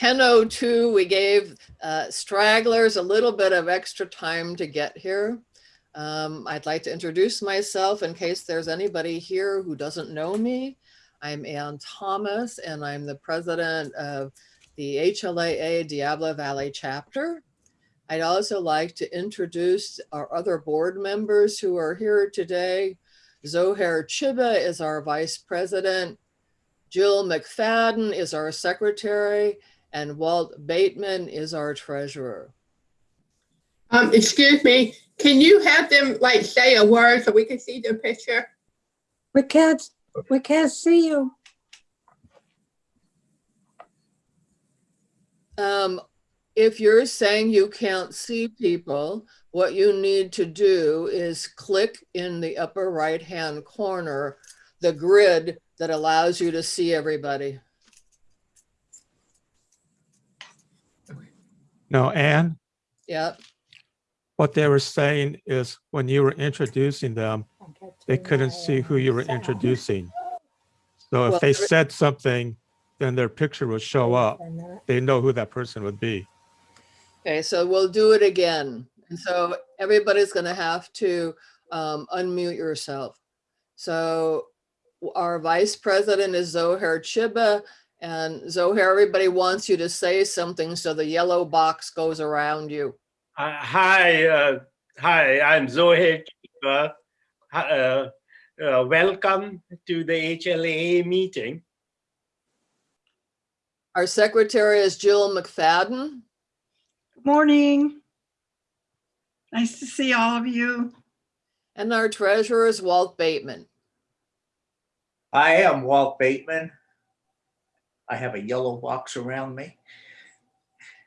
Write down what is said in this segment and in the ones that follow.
10.02, we gave uh, stragglers a little bit of extra time to get here. Um, I'd like to introduce myself in case there's anybody here who doesn't know me. I'm Ann Thomas and I'm the president of the HLAA Diablo Valley chapter. I'd also like to introduce our other board members who are here today. Zohair Chiba is our vice president. Jill McFadden is our secretary and Walt Bateman is our treasurer. Um, excuse me, can you have them like say a word so we can see the picture? We can't, we can't see you. Um, if you're saying you can't see people, what you need to do is click in the upper right-hand corner, the grid that allows you to see everybody. No, Anne, Yep. what they were saying is when you were introducing them, they couldn't see who you were introducing. So Well, if they there- said something, then their picture would show up. They know who that person would be. Okay, so we'll do it again. And so everybody's gonna have to um, unmute yourself. So our vice president is Zohair Chiba. And Zohair, everybody wants you to say something so the yellow box goes around you. Uh, hi, uh, hi, I'm Zohair Chiba. Hi, Uh, uh, welcome to the HLA meeting. Our secretary is Jill McFadden. Good morning. Nice to see all of you. And our treasurer is Walt Bateman. I am Walt Bateman. I have a yellow box around me.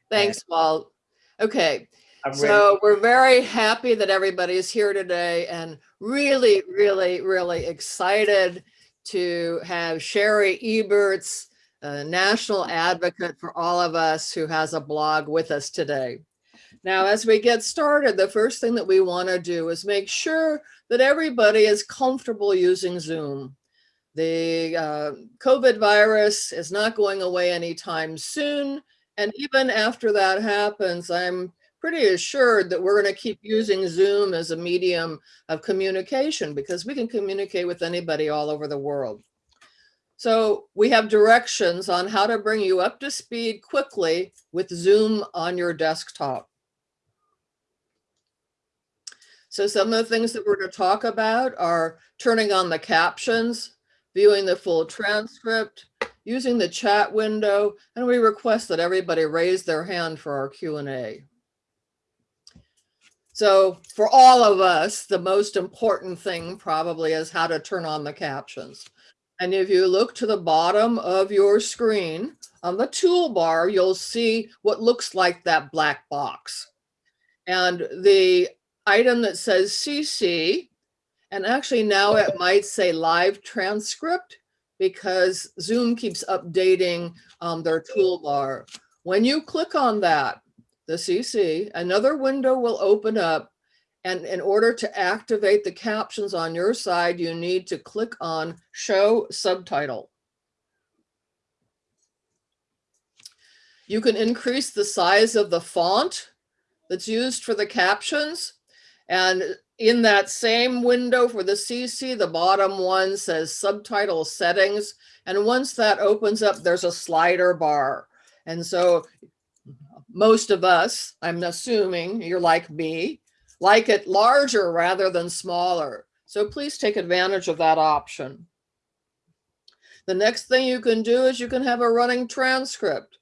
Thanks, Walt. Okay, I'm ready. so we're very happy that everybody is here today and really, really, really excited to have Shari Eberts, a national advocate for all of us who has a blog with us today. Now, as we get started, the first thing that we want to do is make sure that everybody is comfortable using Zoom. The uh, COVID virus is not going away anytime soon. And even after that happens, I'm pretty assured that we're going to keep using Zoom as a medium of communication because we can communicate with anybody all over the world. So we have directions on how to bring you up to speed quickly with Zoom on your desktop. So some of the things that we're going to talk about are turning on the captions, viewing the full transcript, using the chat window, and we request that everybody raise their hand for our Q&A. So for all of us, the most important thing probably is how to turn on the captions. And if you look to the bottom of your screen, on the toolbar, you'll see what looks like that black box. And the item that says CC, and actually now it might say live transcript because Zoom keeps updating um, their toolbar. When you click on that, the CC, another window will open up. And in order to activate the captions on your side, you need to click on show subtitle. You can increase the size of the font that's used for the captions. And in that same window for the CC, the bottom one says subtitle settings. And once that opens up, there's a slider bar. And so most of us, I'm assuming you're like me, like it larger rather than smaller. So please take advantage of that option. The next thing you can do is you can have a running transcript.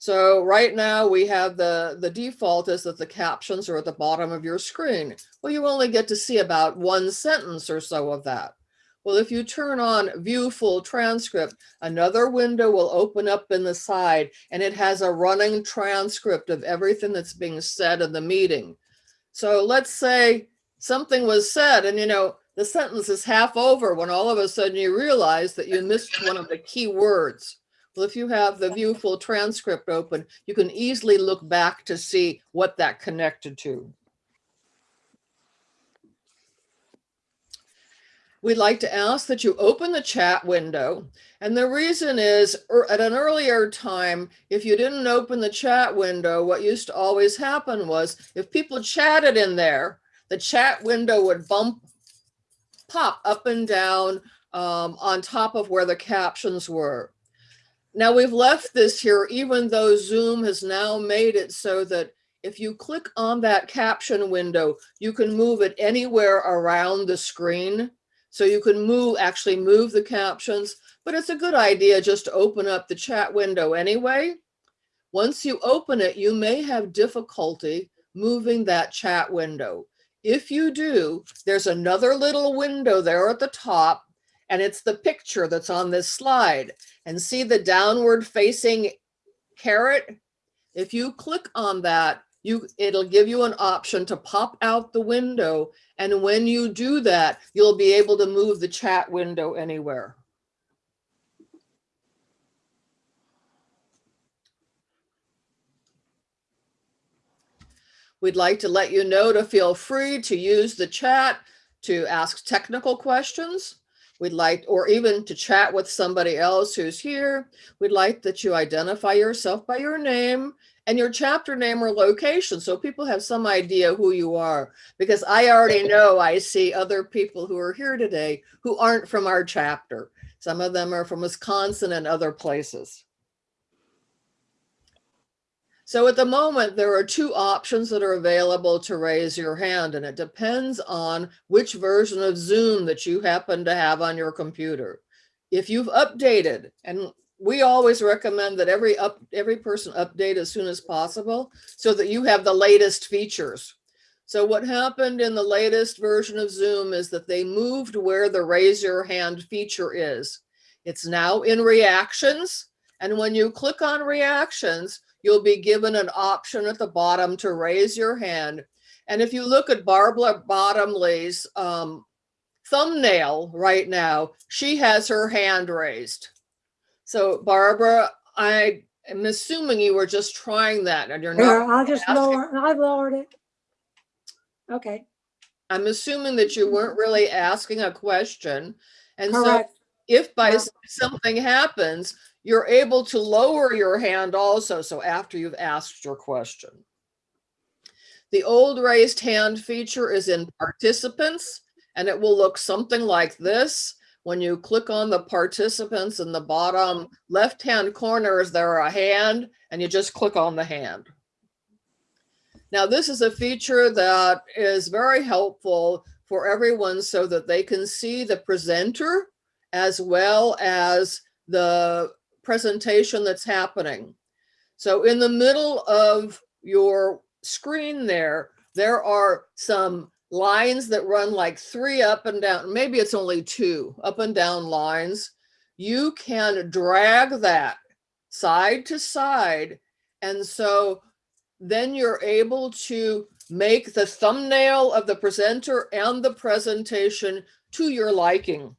So right now we have the, the default is that the captions are at the bottom of your screen. Well, you only get to see about one sentence or so of that. Well, if you turn on view full transcript, another window will open up in the side and it has a running transcript of everything that's being said in the meeting. So let's say something was said and you know, the sentence is half over when all of a sudden you realize that you missed one of the key words. Well, if you have the view full transcript open, you can easily look back to see what that connected to. we'd like to ask that you open the chat window. And the reason is er, at an earlier time, if you didn't open the chat window, what used to always happen was if people chatted in there, the chat window would bump, pop up and down um, on top of where the captions were. Now we've left this here, even though Zoom has now made it so that if you click on that caption window, you can move it anywhere around the screen. So you can move, actually move the captions, but it's a good idea just to open up the chat window anyway. Once you open it, you may have difficulty moving that chat window. If you do, there's another little window there at the top, and it's the picture that's on this slide. And see the downward facing caret? If you click on that, you it'll give you an option to pop out the window. And when you do that, you'll be able to move the chat window anywhere. We'd like to let you know to feel free to use the chat to ask technical questions. We'd like, or even to chat with somebody else who's here. We'd like that you identify yourself by your name and your chapter name or location so people have some idea who you are. Because I already know I see other people who are here today who aren't from our chapter. Some of them are from Wisconsin and other places. So at the moment, there are two options that are available to raise your hand, and it depends on which version of Zoom that you happen to have on your computer. If you've updated, and we always recommend that every up every person update as soon as possible so that you have the latest features. So what happened in the latest version of Zoom is that they moved where the raise your hand feature is. It's now in reactions. And when you click on reactions, you'll be given an option at the bottom to raise your hand. And if you look at Barbara Bottomley's um, thumbnail right now, she has her hand raised. So Barbara, I am assuming you were just trying that and you're not, I'll just asking- lower, I lowered it. Okay, I'm assuming that you weren't really asking a question. And so if by Yeah. something happens, you're able to lower your hand also. So after you've asked your question. The old raised hand feature is in participants and it will look something like this. When you click on the participants in the bottom left-hand corner, is there a hand and you just click on the hand. Now, this is a feature that is very helpful for everyone so that they can see the presenter as well as the presentation that's happening. So in the middle of your screen there, there are some lines that run like three up and down, maybe it's only two up and down lines. You can drag that side to side. And so then you're able to make the thumbnail of the presenter and the presentation to your liking.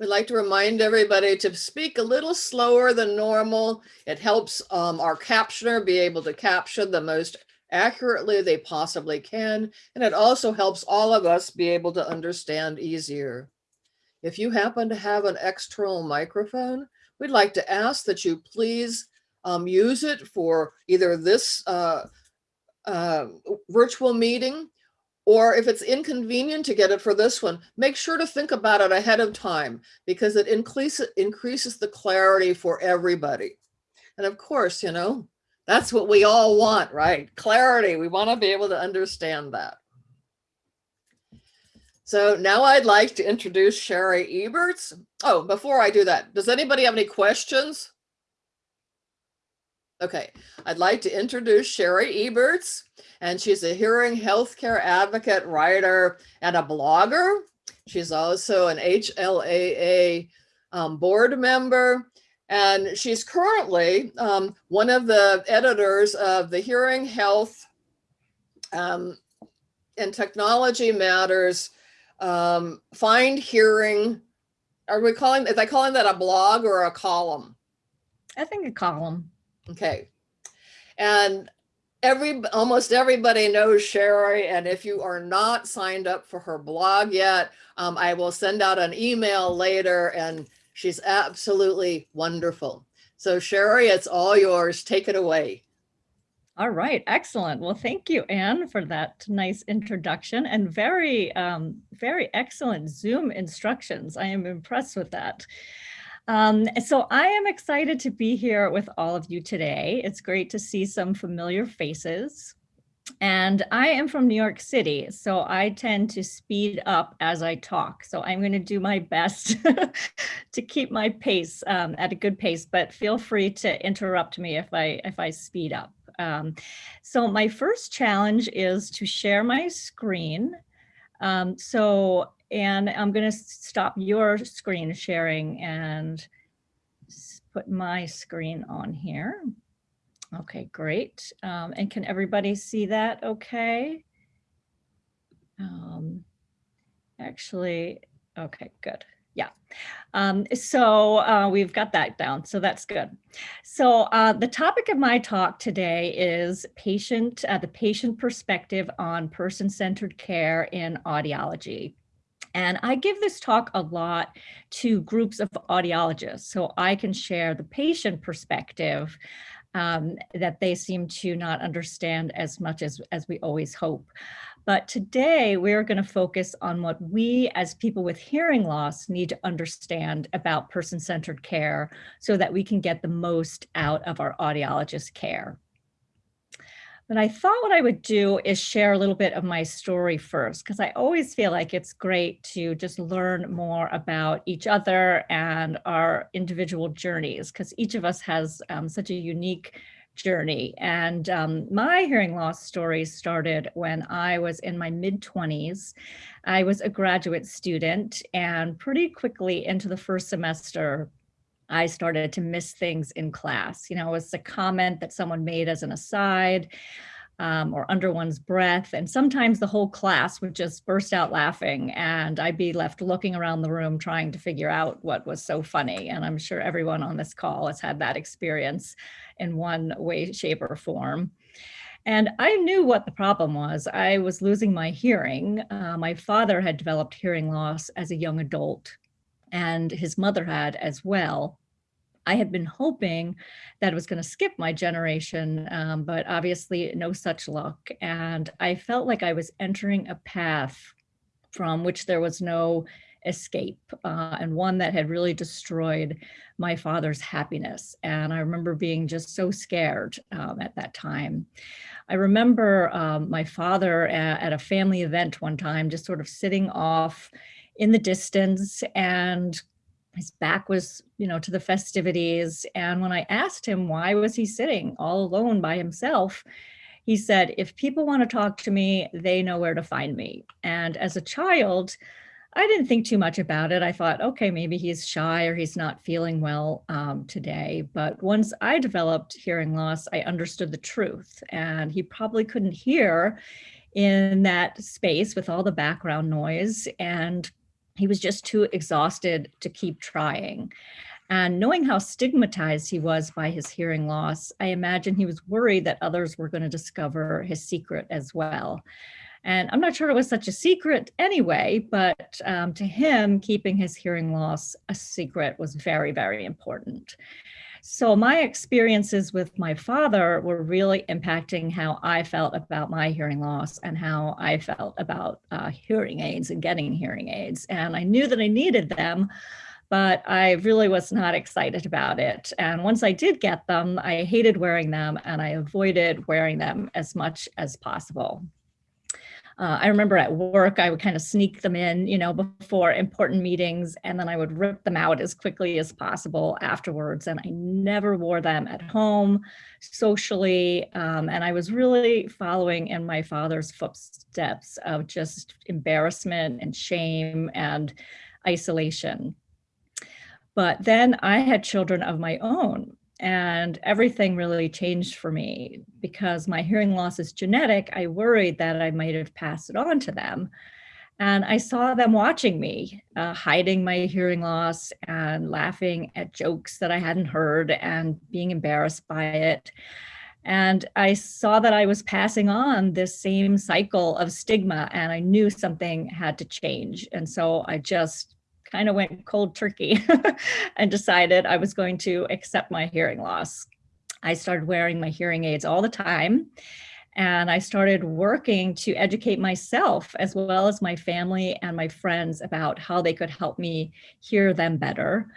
We'd like to remind everybody to speak a little slower than normal. It helps um, our captioner be able to capture the most accurately they possibly can. And it also helps all of us be able to understand easier. If you happen to have an external microphone, we'd like to ask that you please um, use it for either this uh, uh, virtual meeting or if it's inconvenient to get it for this one, make sure to think about it ahead of time because it increases increases the clarity for everybody. And of course, you know, that's what we all want, right? Clarity. We want to be able to understand that. So now I'd like to introduce Shari Eberts. Oh, before I do that, does anybody have any questions? Okay, I'd like to introduce Shari Eberts, and she's a hearing healthcare advocate, writer, and a blogger. She's also an HLAA um, board member, and she's currently um, one of the editors of the Hearing Health um, and Technology Matters um, Find Hearing. Are we calling, is I calling that a blog or a column? I think a column. Okay. And every, almost everybody knows Shari, and if you are not signed up for her blog yet, um, I will send out an email later and she's absolutely wonderful. So Shari, it's all yours. Take it away. All right, excellent. Well, thank you, Anne, for that nice introduction and very, um, very excellent Zoom instructions. I am impressed with that. Um, so I am excited to be here with all of you today. It's great to see some familiar faces. And I am from New York City, so I tend to speed up as I talk. So I'm going to do my best to keep my pace um, at a good pace, but feel free to interrupt me if I if I speed up. Um, so my first challenge is to share my screen. Um, so, and I'm going to stop your screen sharing and put my screen on here. Okay, great. Um, and can everybody see that okay? Um, actually, okay, good. Yeah. Um, so uh, we've got that down. So that's good. So uh, the topic of my talk today is patient, uh, the patient perspective on person-centered care in audiology. And I give this talk a lot to groups of audiologists so I can share the patient perspective um, that they seem to not understand as much as, as we always hope. But today we're going to focus on what we as people with hearing loss need to understand about person-centered care so that we can get the most out of our audiologist care. But I thought what I would do is share a little bit of my story first, because I always feel like it's great to just learn more about each other and our individual journeys, because each of us has um, such a unique journey. And um, my hearing loss story started when I was in my mid 20s. I was a graduate student and pretty quickly into the first semester, I started to miss things in class. You know, it was a comment that someone made as an aside um, or under one's breath. And sometimes the whole class would just burst out laughing and I'd be left looking around the room trying to figure out what was so funny. And I'm sure everyone on this call has had that experience in one way, shape or form. And I knew what the problem was. I was losing my hearing. Uh, my father had developed hearing loss as a young adult and his mother had as well. I had been hoping that it was going to skip my generation, um, but obviously no such luck. And I felt like I was entering a path from which there was no escape uh, and one that had really destroyed my father's happiness. And I remember being just so scared um, at that time. I remember um, my father at, at a family event one time, just sort of sitting off in the distance and his back was, you know, to the festivities. And when I asked him why was he sitting all alone by himself, he said, if people want to talk to me, they know where to find me. And as a child, I didn't think too much about it. I thought, okay, maybe he's shy or he's not feeling well um, today. But once I developed hearing loss, I understood the truth. And he probably couldn't hear in that space with all the background noise. And he was just too exhausted to keep trying. And knowing how stigmatized he was by his hearing loss, I imagine he was worried that others were going to discover his secret as well. And I'm not sure it was such a secret anyway, but um, to him, keeping his hearing loss a secret was very, very important. So my experiences with my father were really impacting how I felt about my hearing loss and how I felt about uh, hearing aids and getting hearing aids. And I knew that I needed them, but I really was not excited about it. And once I did get them, I hated wearing them and I avoided wearing them as much as possible. Uh, I remember at work, I would kind of sneak them in, you know, before important meetings, and then I would rip them out as quickly as possible afterwards. And I never wore them at home, socially. Um, and I was really following in my father's footsteps of just embarrassment and shame and isolation. But then I had children of my own and everything really changed for me because my hearing loss is genetic. I worried that I might have passed it on to them. And I saw them watching me, uh, hiding my hearing loss and laughing at jokes that I hadn't heard and being embarrassed by it. And I saw that I was passing on this same cycle of stigma and I knew something had to change. And so I just kind of went cold turkey and decided I was going to accept my hearing loss. I started wearing my hearing aids all the time and I started working to educate myself as well as my family and my friends about how they could help me hear them better.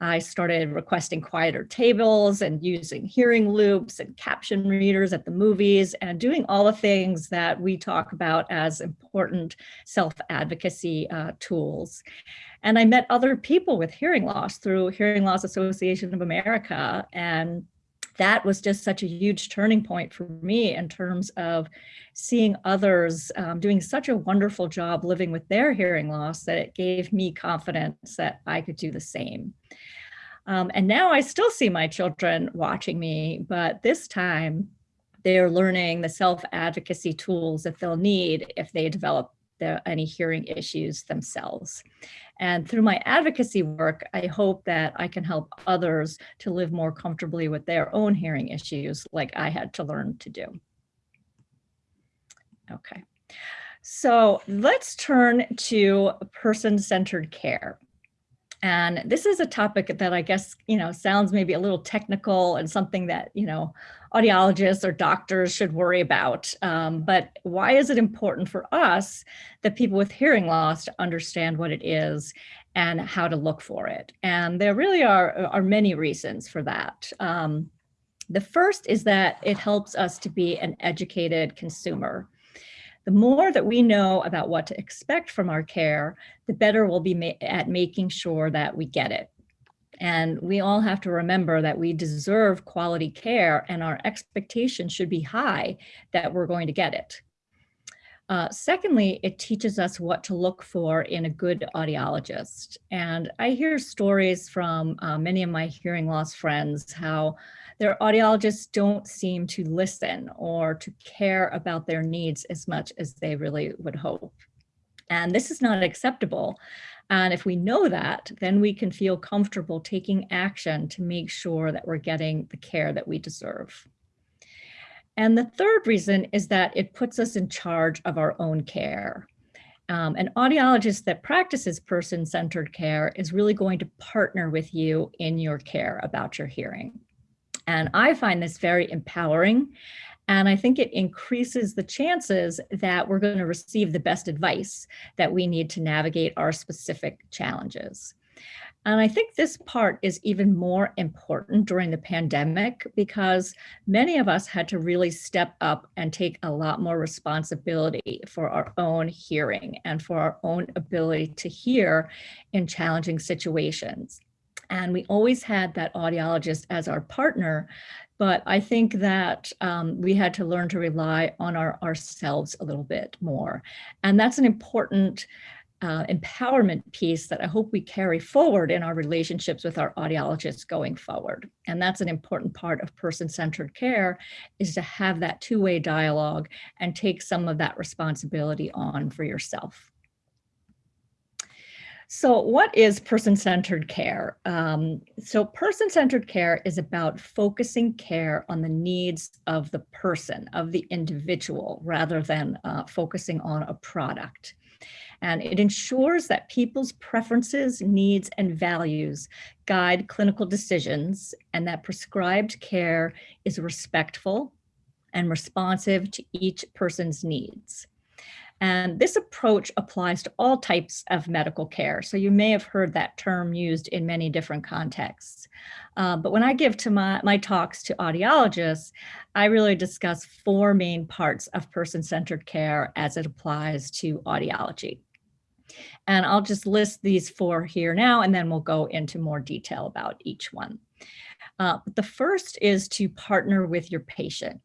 I started requesting quieter tables and using hearing loops and caption readers at the movies and doing all the things that we talk about as important self-advocacy uh, tools. And I met other people with hearing loss through Hearing Loss Association of America and that was just such a huge turning point for me in terms of seeing others um, doing such a wonderful job living with their hearing loss that it gave me confidence that I could do the same. Um, and now I still see my children watching me, but this time they're learning the self-advocacy tools that they'll need if they develop the, any hearing issues themselves. And through my advocacy work, I hope that I can help others to live more comfortably with their own hearing issues like I had to learn to do. Okay, so let's turn to person-centered care. And this is a topic that I guess, you know, sounds maybe a little technical and something that, you know, audiologists or doctors should worry about. Um, but why is it important for us that people with hearing loss to understand what it is and how to look for it? And there really are, are many reasons for that. Um, the first is that it helps us to be an educated consumer. The more that we know about what to expect from our care, the better we'll be ma at making sure that we get it. And we all have to remember that we deserve quality care and our expectation should be high that we're going to get it. Uh, secondly, it teaches us what to look for in a good audiologist. And I hear stories from uh, many of my hearing loss friends how their audiologists don't seem to listen or to care about their needs as much as they really would hope. And this is not acceptable. And if we know that, then we can feel comfortable taking action to make sure that we're getting the care that we deserve. And the third reason is that it puts us in charge of our own care. Um, an audiologist that practices person-centered care is really going to partner with you in your care about your hearing. And I find this very empowering. And I think it increases the chances that we're going to receive the best advice that we need to navigate our specific challenges. And I think this part is even more important during the pandemic because many of us had to really step up and take a lot more responsibility for our own hearing and for our own ability to hear in challenging situations. And we always had that audiologist as our partner, but I think that um, we had to learn to rely on our ourselves a little bit more. And that's an important uh, empowerment piece that I hope we carry forward in our relationships with our audiologists going forward. And that's an important part of person-centered care is to have that two-way dialogue and take some of that responsibility on for yourself. So what is person-centered care? Um, so person-centered care is about focusing care on the needs of the person, of the individual, rather than uh, focusing on a product. And it ensures that people's preferences, needs, and values guide clinical decisions and that prescribed care is respectful and responsive to each person's needs. And this approach applies to all types of medical care. So you may have heard that term used in many different contexts. Uh, but when I give to my, my talks to audiologists, I really discuss four main parts of person-centered care as it applies to audiology. And I'll just list these four here now, and then we'll go into more detail about each one. Uh, the first is to partner with your patient.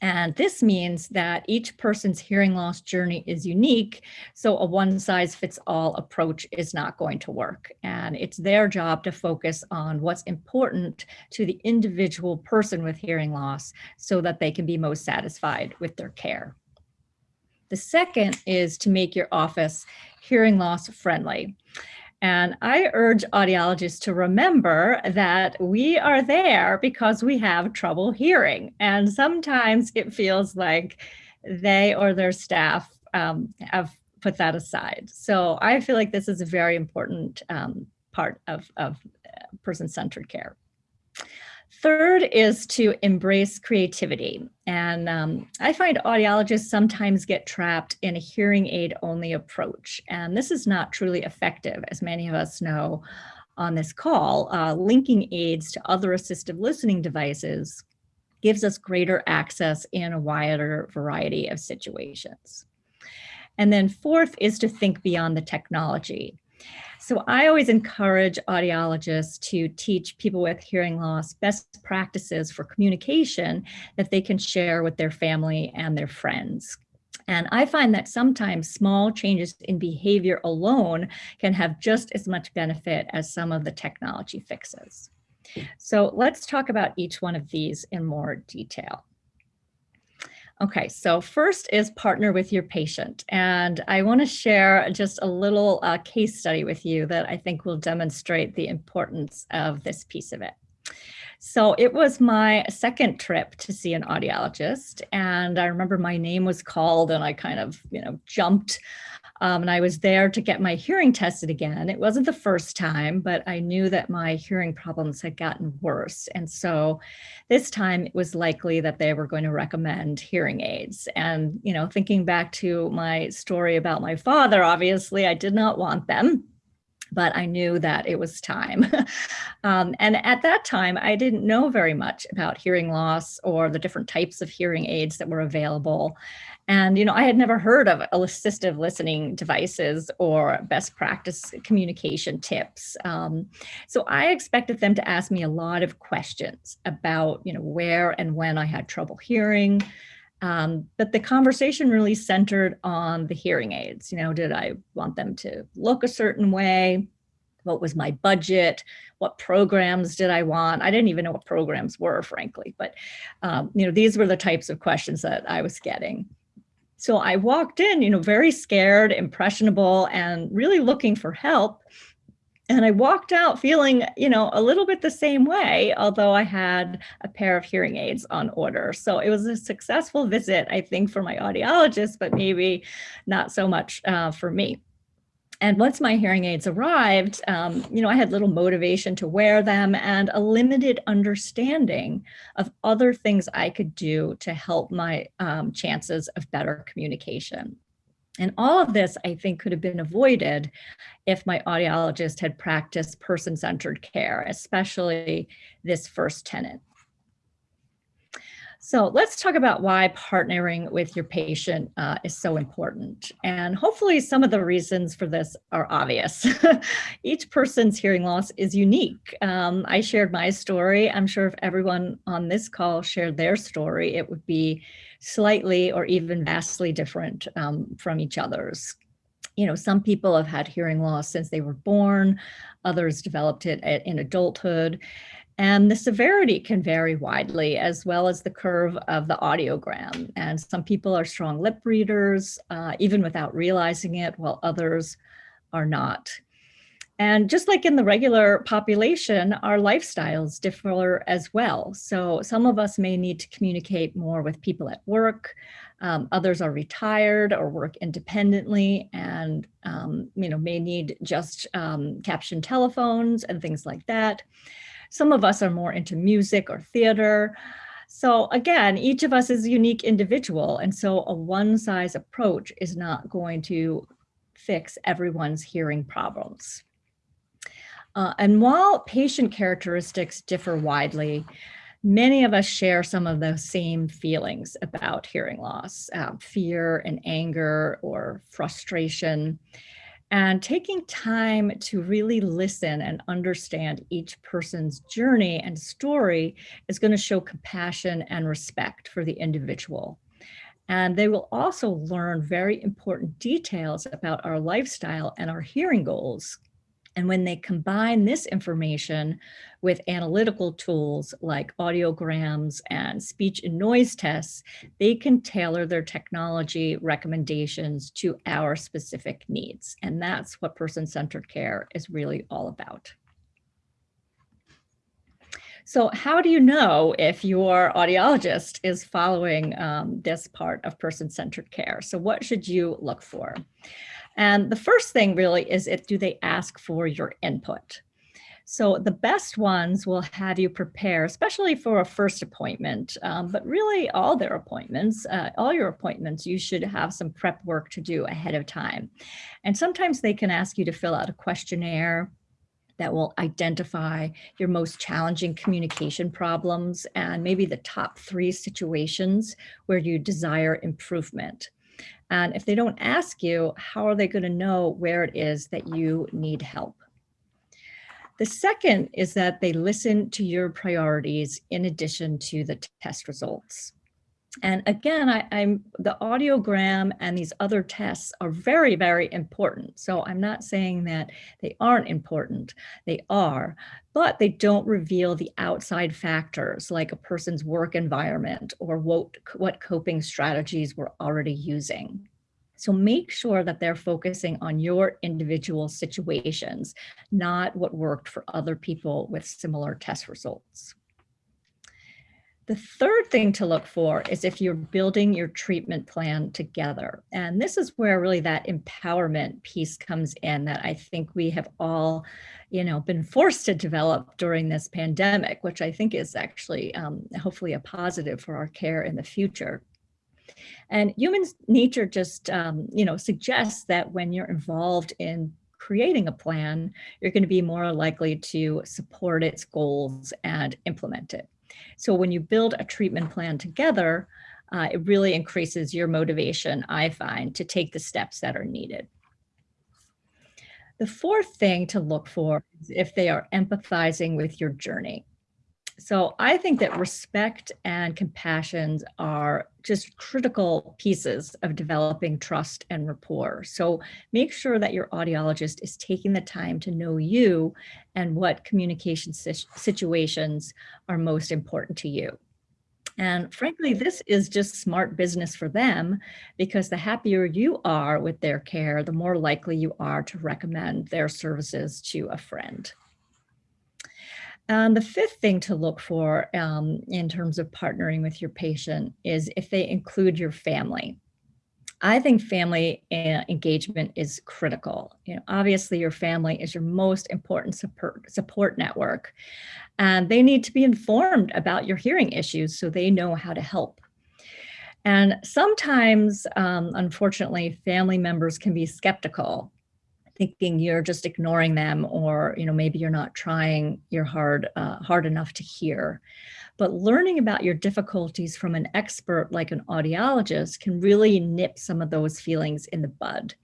And this means that each person's hearing loss journey is unique, so a one size fits all approach is not going to work. And it's their job to focus on what's important to the individual person with hearing loss so that they can be most satisfied with their care. The second is to make your office hearing loss friendly. And I urge audiologists to remember that we are there because we have trouble hearing. And sometimes it feels like they or their staff um, have put that aside. So I feel like this is a very important um, part of, of uh, person-centered care. Third is to embrace creativity. And um, I find audiologists sometimes get trapped in a hearing aid only approach. And this is not truly effective, as many of us know on this call. Uh, linking aids to other assistive listening devices gives us greater access in a wider variety of situations. And then fourth is to think beyond the technology. So I always encourage audiologists to teach people with hearing loss best practices for communication that they can share with their family and their friends. And I find that sometimes small changes in behavior alone can have just as much benefit as some of the technology fixes. So let's talk about each one of these in more detail. Okay, so first is partner with your patient. And I want to share just a little uh, case study with you that I think will demonstrate the importance of this piece of it. So it was my second trip to see an audiologist. And I remember my name was called and I kind of, you know, jumped um, and I was there to get my hearing tested again. It wasn't the first time, but I knew that my hearing problems had gotten worse. And so this time it was likely that they were going to recommend hearing aids. And, you know, thinking back to my story about my father, obviously I did not want them but I knew that it was time. um, and at that time, I didn't know very much about hearing loss or the different types of hearing aids that were available. And, you know, I had never heard of assistive listening devices or best practice communication tips. Um, so I expected them to ask me a lot of questions about, you know, where and when I had trouble hearing. Um, but the conversation really centered on the hearing aids. You know, did I want them to look a certain way? What was my budget? What programs did I want? I didn't even know what programs were, frankly, but, um, you know, these were the types of questions that I was getting. So I walked in, you know, very scared, impressionable, and really looking for help. And I walked out feeling, you know, a little bit the same way, although I had a pair of hearing aids on order. So it was a successful visit, I think, for my audiologist, but maybe not so much uh, for me. And once my hearing aids arrived, um, you know, I had little motivation to wear them and a limited understanding of other things I could do to help my um, chances of better communication. And all of this, I think, could have been avoided if my audiologist had practiced person-centered care, especially this first tenet. So let's talk about why partnering with your patient uh, is so important. And hopefully some of the reasons for this are obvious. Each person's hearing loss is unique. Um, I shared my story. I'm sure if everyone on this call shared their story, it would be slightly or even vastly different um, from each other's. You know, some people have had hearing loss since they were born, others developed it in adulthood. And the severity can vary widely as well as the curve of the audiogram. And some people are strong lip readers, uh, even without realizing it, while others are not. And just like in the regular population, our lifestyles differ as well. So some of us may need to communicate more with people at work. Um, others are retired or work independently and um, you know may need just um, caption telephones and things like that. Some of us are more into music or theater. So again, each of us is a unique individual. And so a one size approach is not going to fix everyone's hearing problems. Uh, and while patient characteristics differ widely, many of us share some of the same feelings about hearing loss, uh, fear and anger or frustration. And taking time to really listen and understand each person's journey and story is going to show compassion and respect for the individual. And they will also learn very important details about our lifestyle and our hearing goals. And when they combine this information with analytical tools like audiograms and speech and noise tests, they can tailor their technology recommendations to our specific needs. And that's what person-centered care is really all about. So how do you know if your audiologist is following um, this part of person-centered care? So what should you look for? And the first thing really is it, do they ask for your input? So the best ones will have you prepare, especially for a first appointment, um, but really all their appointments, uh, all your appointments, you should have some prep work to do ahead of time. And sometimes they can ask you to fill out a questionnaire that will identify your most challenging communication problems and maybe the top three situations where you desire improvement. And if they don't ask you, how are they going to know where it is that you need help? The second is that they listen to your priorities in addition to the test results. And again, I, am the audiogram and these other tests are very, very important. So I'm not saying that they aren't important. They are, but they don't reveal the outside factors like a person's work environment or what, what coping strategies we're already using. So make sure that they're focusing on your individual situations, not what worked for other people with similar test results. The third thing to look for is if you're building your treatment plan together. And this is where really that empowerment piece comes in that I think we have all, you know, been forced to develop during this pandemic, which I think is actually um, hopefully a positive for our care in the future. And human nature just, um, you know, suggests that when you're involved in creating a plan, you're going to be more likely to support its goals and implement it. So when you build a treatment plan together, uh, it really increases your motivation, I find, to take the steps that are needed. The fourth thing to look for is if they are empathizing with your journey. So I think that respect and compassion are just critical pieces of developing trust and rapport. So make sure that your audiologist is taking the time to know you and what communication situations are most important to you. And frankly, this is just smart business for them because the happier you are with their care, the more likely you are to recommend their services to a friend. And the fifth thing to look for um, in terms of partnering with your patient is if they include your family. I think family uh, engagement is critical. You know, obviously your family is your most important support, support network and they need to be informed about your hearing issues so they know how to help. And sometimes, um, unfortunately, family members can be skeptical thinking you're just ignoring them or you know maybe you're not trying your hard uh, hard enough to hear. But learning about your difficulties from an expert like an audiologist can really nip some of those feelings in the bud.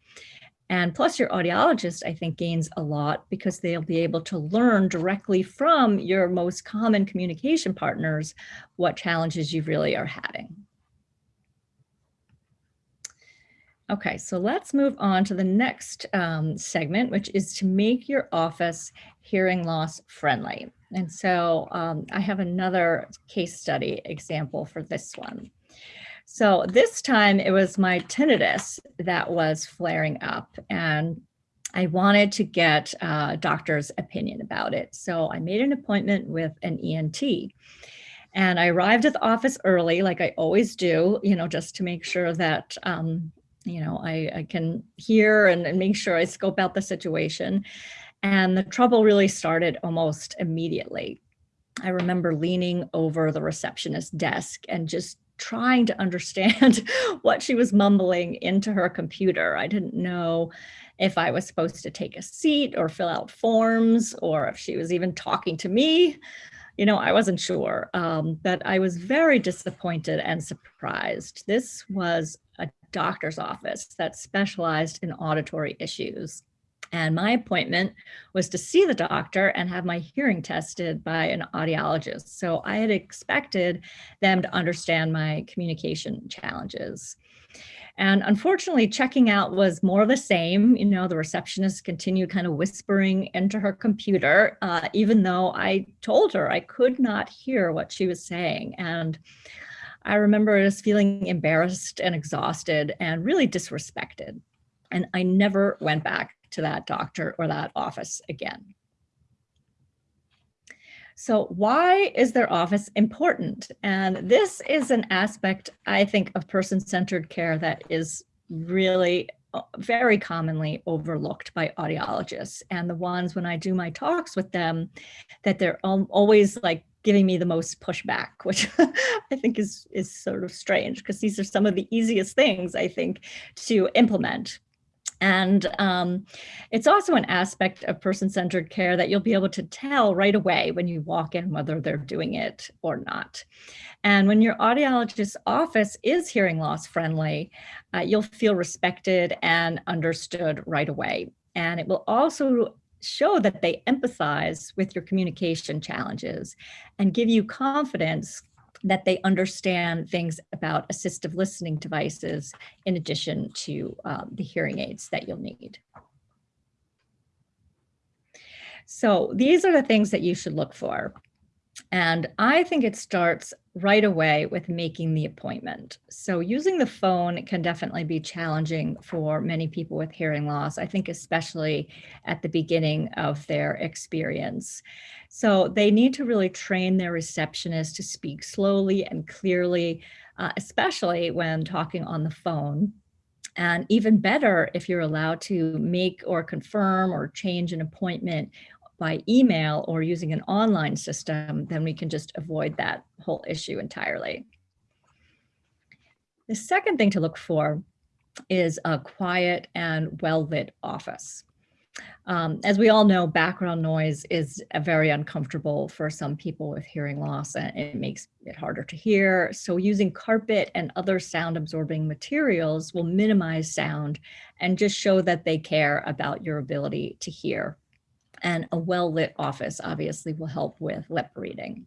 And plus your audiologist i think gains a lot because they'll be able to learn directly from your most common communication partners what challenges you really are having Okay, so let's move on to the next um, segment, which is to make your office hearing loss friendly. And so um, I have another case study example for this one. So this time it was my tinnitus that was flaring up and I wanted to get a doctor's opinion about it. So I made an appointment with an ENT. And I arrived at the office early, like I always do, you know, just to make sure that um, you know, I, I can hear and, and make sure I scope out the situation. And the trouble really started almost immediately. I remember leaning over the receptionist desk and just trying to understand what she was mumbling into her computer. I didn't know if I was supposed to take a seat or fill out forms or if she was even talking to me. You know, I wasn't sure, um, but I was very disappointed and surprised. This was a doctor's office that specialized in auditory issues. And my appointment was to see the doctor and have my hearing tested by an audiologist. So I had expected them to understand my communication challenges. And unfortunately, checking out was more of the same. You know, the receptionist continued kind of whispering into her computer, uh, even though I told her I could not hear what she was saying. And I remember just feeling embarrassed and exhausted and really disrespected. And I never went back to that doctor or that office again. So why is their office important? And this is an aspect, I think, of person-centered care that is really uh, very commonly overlooked by audiologists and the ones when I do my talks with them that they're always like giving me the most pushback, which I think is is sort of strange because these are some of the easiest things I think to implement. And um, it's also an aspect of person-centered care that you'll be able to tell right away when you walk in whether they're doing it or not. And when your audiologist's office is hearing loss friendly, uh, you'll feel respected and understood right away. And it will also show that they empathize with your communication challenges and give you confidence that they understand things about assistive listening devices in addition to um, the hearing aids that you'll need. So these are the things that you should look for. And I think it starts right away with making the appointment. So using the phone can definitely be challenging for many people with hearing loss, I think especially at the beginning of their experience. So they need to really train their receptionist to speak slowly and clearly, uh, especially when talking on the phone. And even better if you're allowed to make or confirm or change an appointment by email or using an online system, then we can just avoid that whole issue entirely. The second thing to look for is a quiet and well-lit office. Um, as we all know, background noise is very uncomfortable for some people with hearing loss and it makes it harder to hear. So using carpet and other sound absorbing materials will minimize sound and just show that they care about your ability to hear and a well-lit office obviously will help with lip reading.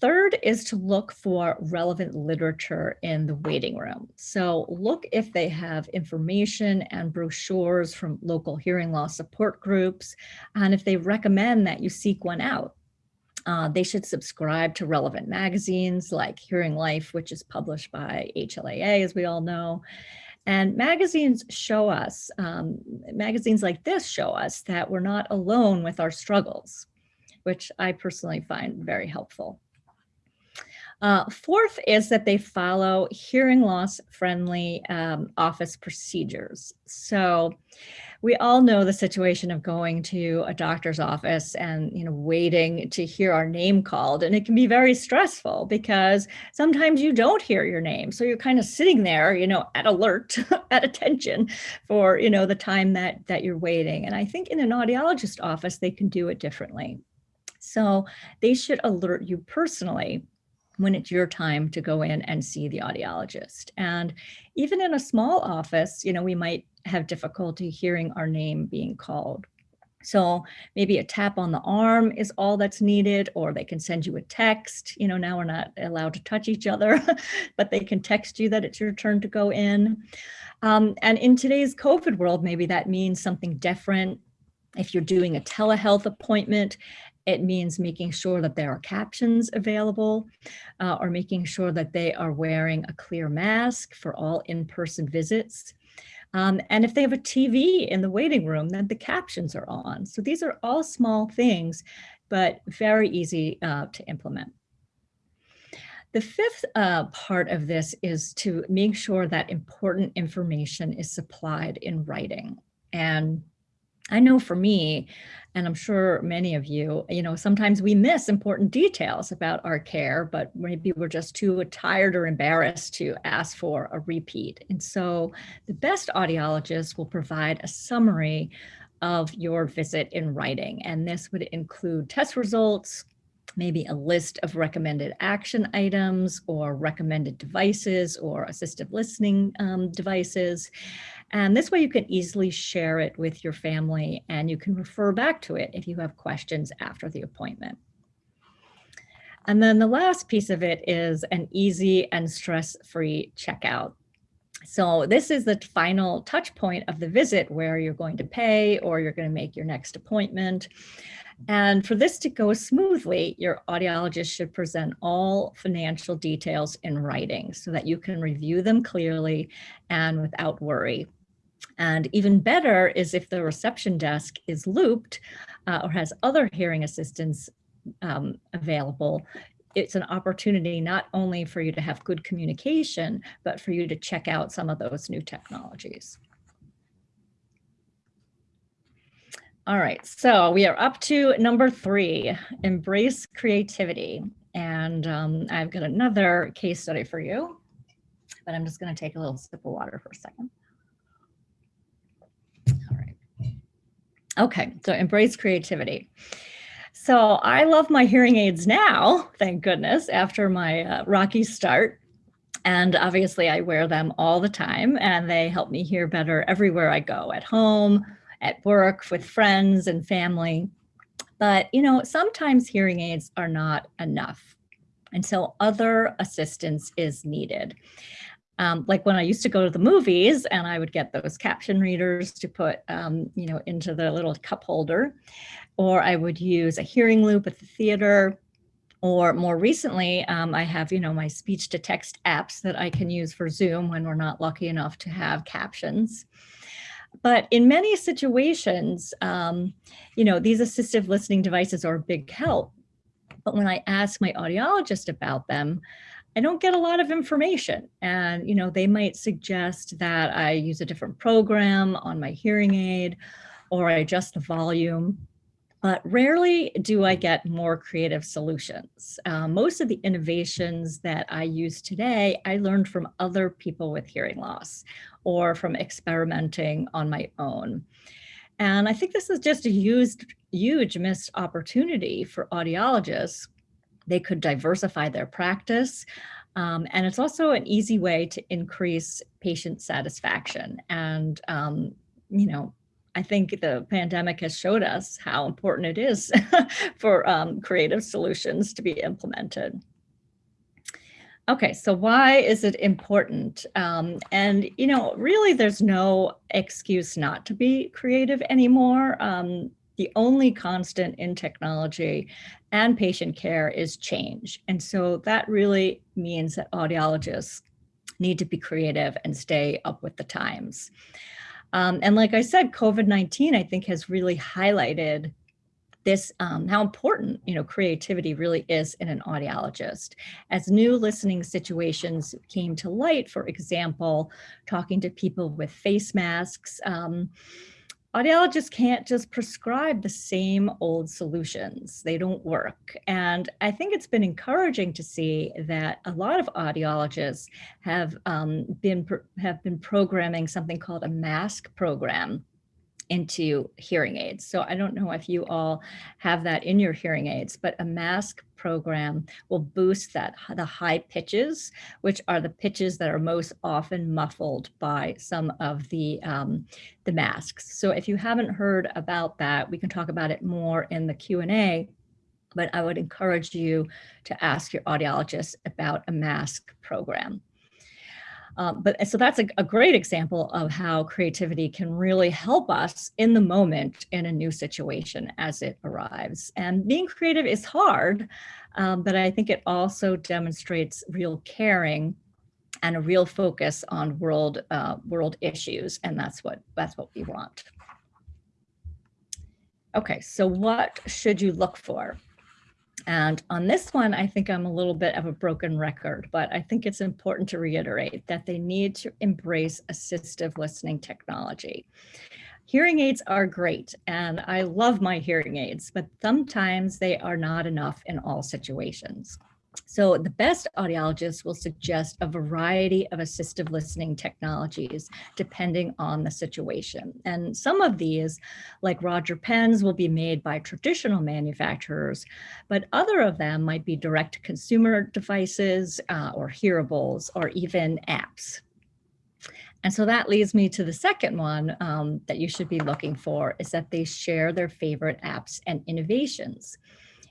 Third is to look for relevant literature in the waiting room. So look if they have information and brochures from local hearing loss support groups, and if they recommend that you seek one out. Uh, they should subscribe to relevant magazines like Hearing Life, which is published by HLAA, as we all know, and magazines show us, um, magazines like this show us that we're not alone with our struggles, which I personally find very helpful. Uh, fourth is that they follow hearing loss friendly um, office procedures. So we all know the situation of going to a doctor's office and you know waiting to hear our name called and it can be very stressful because sometimes you don't hear your name. So you're kind of sitting there you know at alert at attention for you know the time that that you're waiting. And I think in an audiologist office they can do it differently. So they should alert you personally when it's your time to go in and see the audiologist. And even in a small office, you know, we might have difficulty hearing our name being called. So maybe a tap on the arm is all that's needed, or they can send you a text. You know, now we're not allowed to touch each other, but they can text you that it's your turn to go in. Um, and in today's COVID world, maybe that means something different. If you're doing a telehealth appointment, it means making sure that there are captions available uh, or making sure that they are wearing a clear mask for all in-person visits. Um, and if they have a TV in the waiting room, then the captions are on. So these are all small things, but very easy uh, to implement. The fifth uh, part of this is to make sure that important information is supplied in writing. And I know for me, and I'm sure many of you, you know, sometimes we miss important details about our care, but maybe we're just too tired or embarrassed to ask for a repeat. And so the best audiologist will provide a summary of your visit in writing. And this would include test results, maybe a list of recommended action items or recommended devices or assistive listening um, devices. And this way you can easily share it with your family and you can refer back to it if you have questions after the appointment. And then the last piece of it is an easy and stress-free checkout. So this is the final touch point of the visit where you're going to pay or you're going to make your next appointment. And for this to go smoothly, your audiologist should present all financial details in writing so that you can review them clearly and without worry. And even better is if the reception desk is looped uh, or has other hearing assistance um, available, it's an opportunity not only for you to have good communication, but for you to check out some of those new technologies. All right, so we are up to number three, embrace creativity. And um, I've got another case study for you, but I'm just gonna take a little sip of water for a second. All right. Okay, so embrace creativity. So I love my hearing aids now, thank goodness, after my uh, rocky start. And obviously I wear them all the time and they help me hear better everywhere I go, at home, at work, with friends and family. But, you know, sometimes hearing aids are not enough. And so other assistance is needed. Um, like when I used to go to the movies and I would get those caption readers to put, um, you know, into the little cup holder, or I would use a hearing loop at the theater, or more recently, um, I have, you know, my speech to text apps that I can use for Zoom when we're not lucky enough to have captions. But in many situations, um, you know, these assistive listening devices are a big help. But when I ask my audiologist about them, I don't get a lot of information. And, you know, they might suggest that I use a different program on my hearing aid or I adjust the volume. But rarely do I get more creative solutions. Uh, most of the innovations that I use today, I learned from other people with hearing loss or from experimenting on my own. And I think this is just a huge, huge missed opportunity for audiologists. They could diversify their practice. Um, and it's also an easy way to increase patient satisfaction. And, um, you know, I think the pandemic has showed us how important it is for um, creative solutions to be implemented. Okay, so why is it important? Um, and, you know, really there's no excuse not to be creative anymore. Um, the only constant in technology and patient care is change. And so that really means that audiologists need to be creative and stay up with the times. Um, and like I said, COVID-19, I think has really highlighted this, um, how important, you know, creativity really is in an audiologist. As new listening situations came to light, for example, talking to people with face masks, um, audiologists can't just prescribe the same old solutions. They don't work. And I think it's been encouraging to see that a lot of audiologists have um, been have been programming something called a mask program into hearing aids. So I don't know if you all have that in your hearing aids, but a mask program will boost that the high pitches, which are the pitches that are most often muffled by some of the, um, the masks. So if you haven't heard about that, we can talk about it more in the Q&A, but I would encourage you to ask your audiologist about a mask program. Um, but so that's a, a, great example of how creativity can really help us in the moment in a new situation as it arrives. And being creative is hard, um, but I think it also demonstrates real caring and a real focus on world uh, world issues, and that's what that's what we want. Okay, so what should you look for? And on this one, I think I'm a little bit of a broken record, but I think it's important to reiterate that they need to embrace assistive listening technology. Hearing aids are great, and I love my hearing aids, but sometimes they are not enough in all situations. So the best audiologists will suggest a variety of assistive listening technologies depending on the situation. And some of these, like Roger Pens, will be made by traditional manufacturers, but other of them might be direct consumer devices uh, or hearables or even apps. And so that leads me to the second one um, that you should be looking for is that they share their favorite apps and innovations.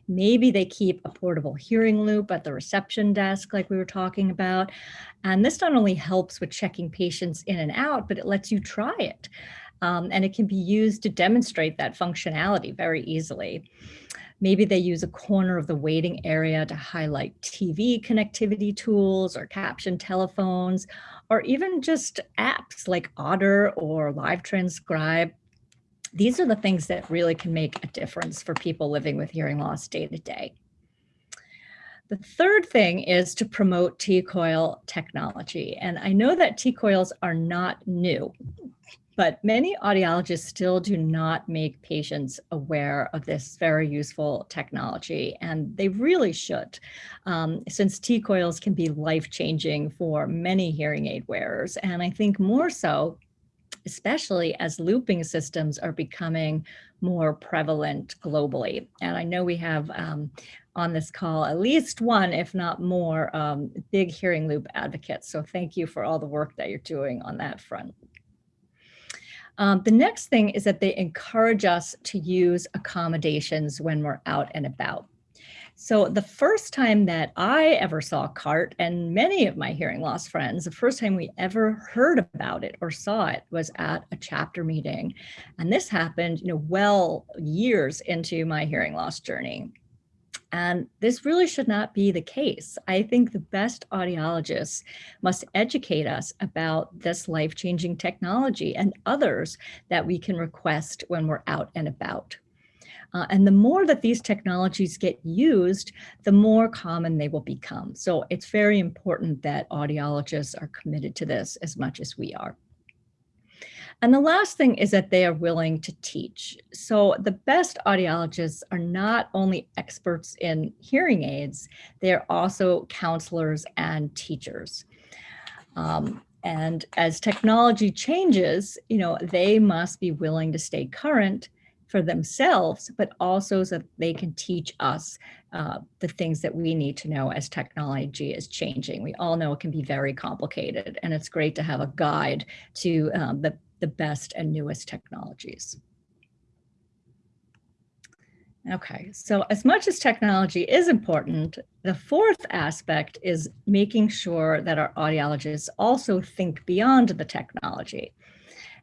Maybe they keep a portable hearing loop at the reception desk like we were talking about. And this not only helps with checking patients in and out, but it lets you try it. Um, and it can be used to demonstrate that functionality very easily. Maybe they use a corner of the waiting area to highlight TV connectivity tools or caption telephones, or even just apps like Otter or Live Transcribe. These are the things that really can make a difference for people living with hearing loss day to day. The third thing is to promote T-coil technology. And I know that T-coils are not new, but many audiologists still do not make patients aware of this very useful technology, and they really should, um, since T-coils can be life-changing for many hearing aid wearers, and I think more so especially as looping systems are becoming more prevalent globally. And I know we have um, on this call at least one, if not more, um, big hearing loop advocates. So thank you for all the work that you're doing on that front. Um, the next thing is that they encourage us to use accommodations when we're out and about. So the first time that I ever saw CART and many of my hearing loss friends, the first time we ever heard about it or saw it was at a chapter meeting. And this happened, you know, well years into my hearing loss journey. And this really should not be the case. I think the best audiologists must educate us about this life-changing technology and others that we can request when we're out and about. Uh, and the more that these technologies get used, the more common they will become. So it's very important that audiologists are committed to this as much as we are. And the last thing is that they are willing to teach. So the best audiologists are not only experts in hearing aids, they are also counselors and teachers. Um, and as technology changes, you know, they must be willing to stay current for themselves, but also so that they can teach us uh, the things that we need to know as technology is changing. We all know it can be very complicated and it's great to have a guide to um, the, the best and newest technologies. Okay, so as much as technology is important, the fourth aspect is making sure that our audiologists also think beyond the technology.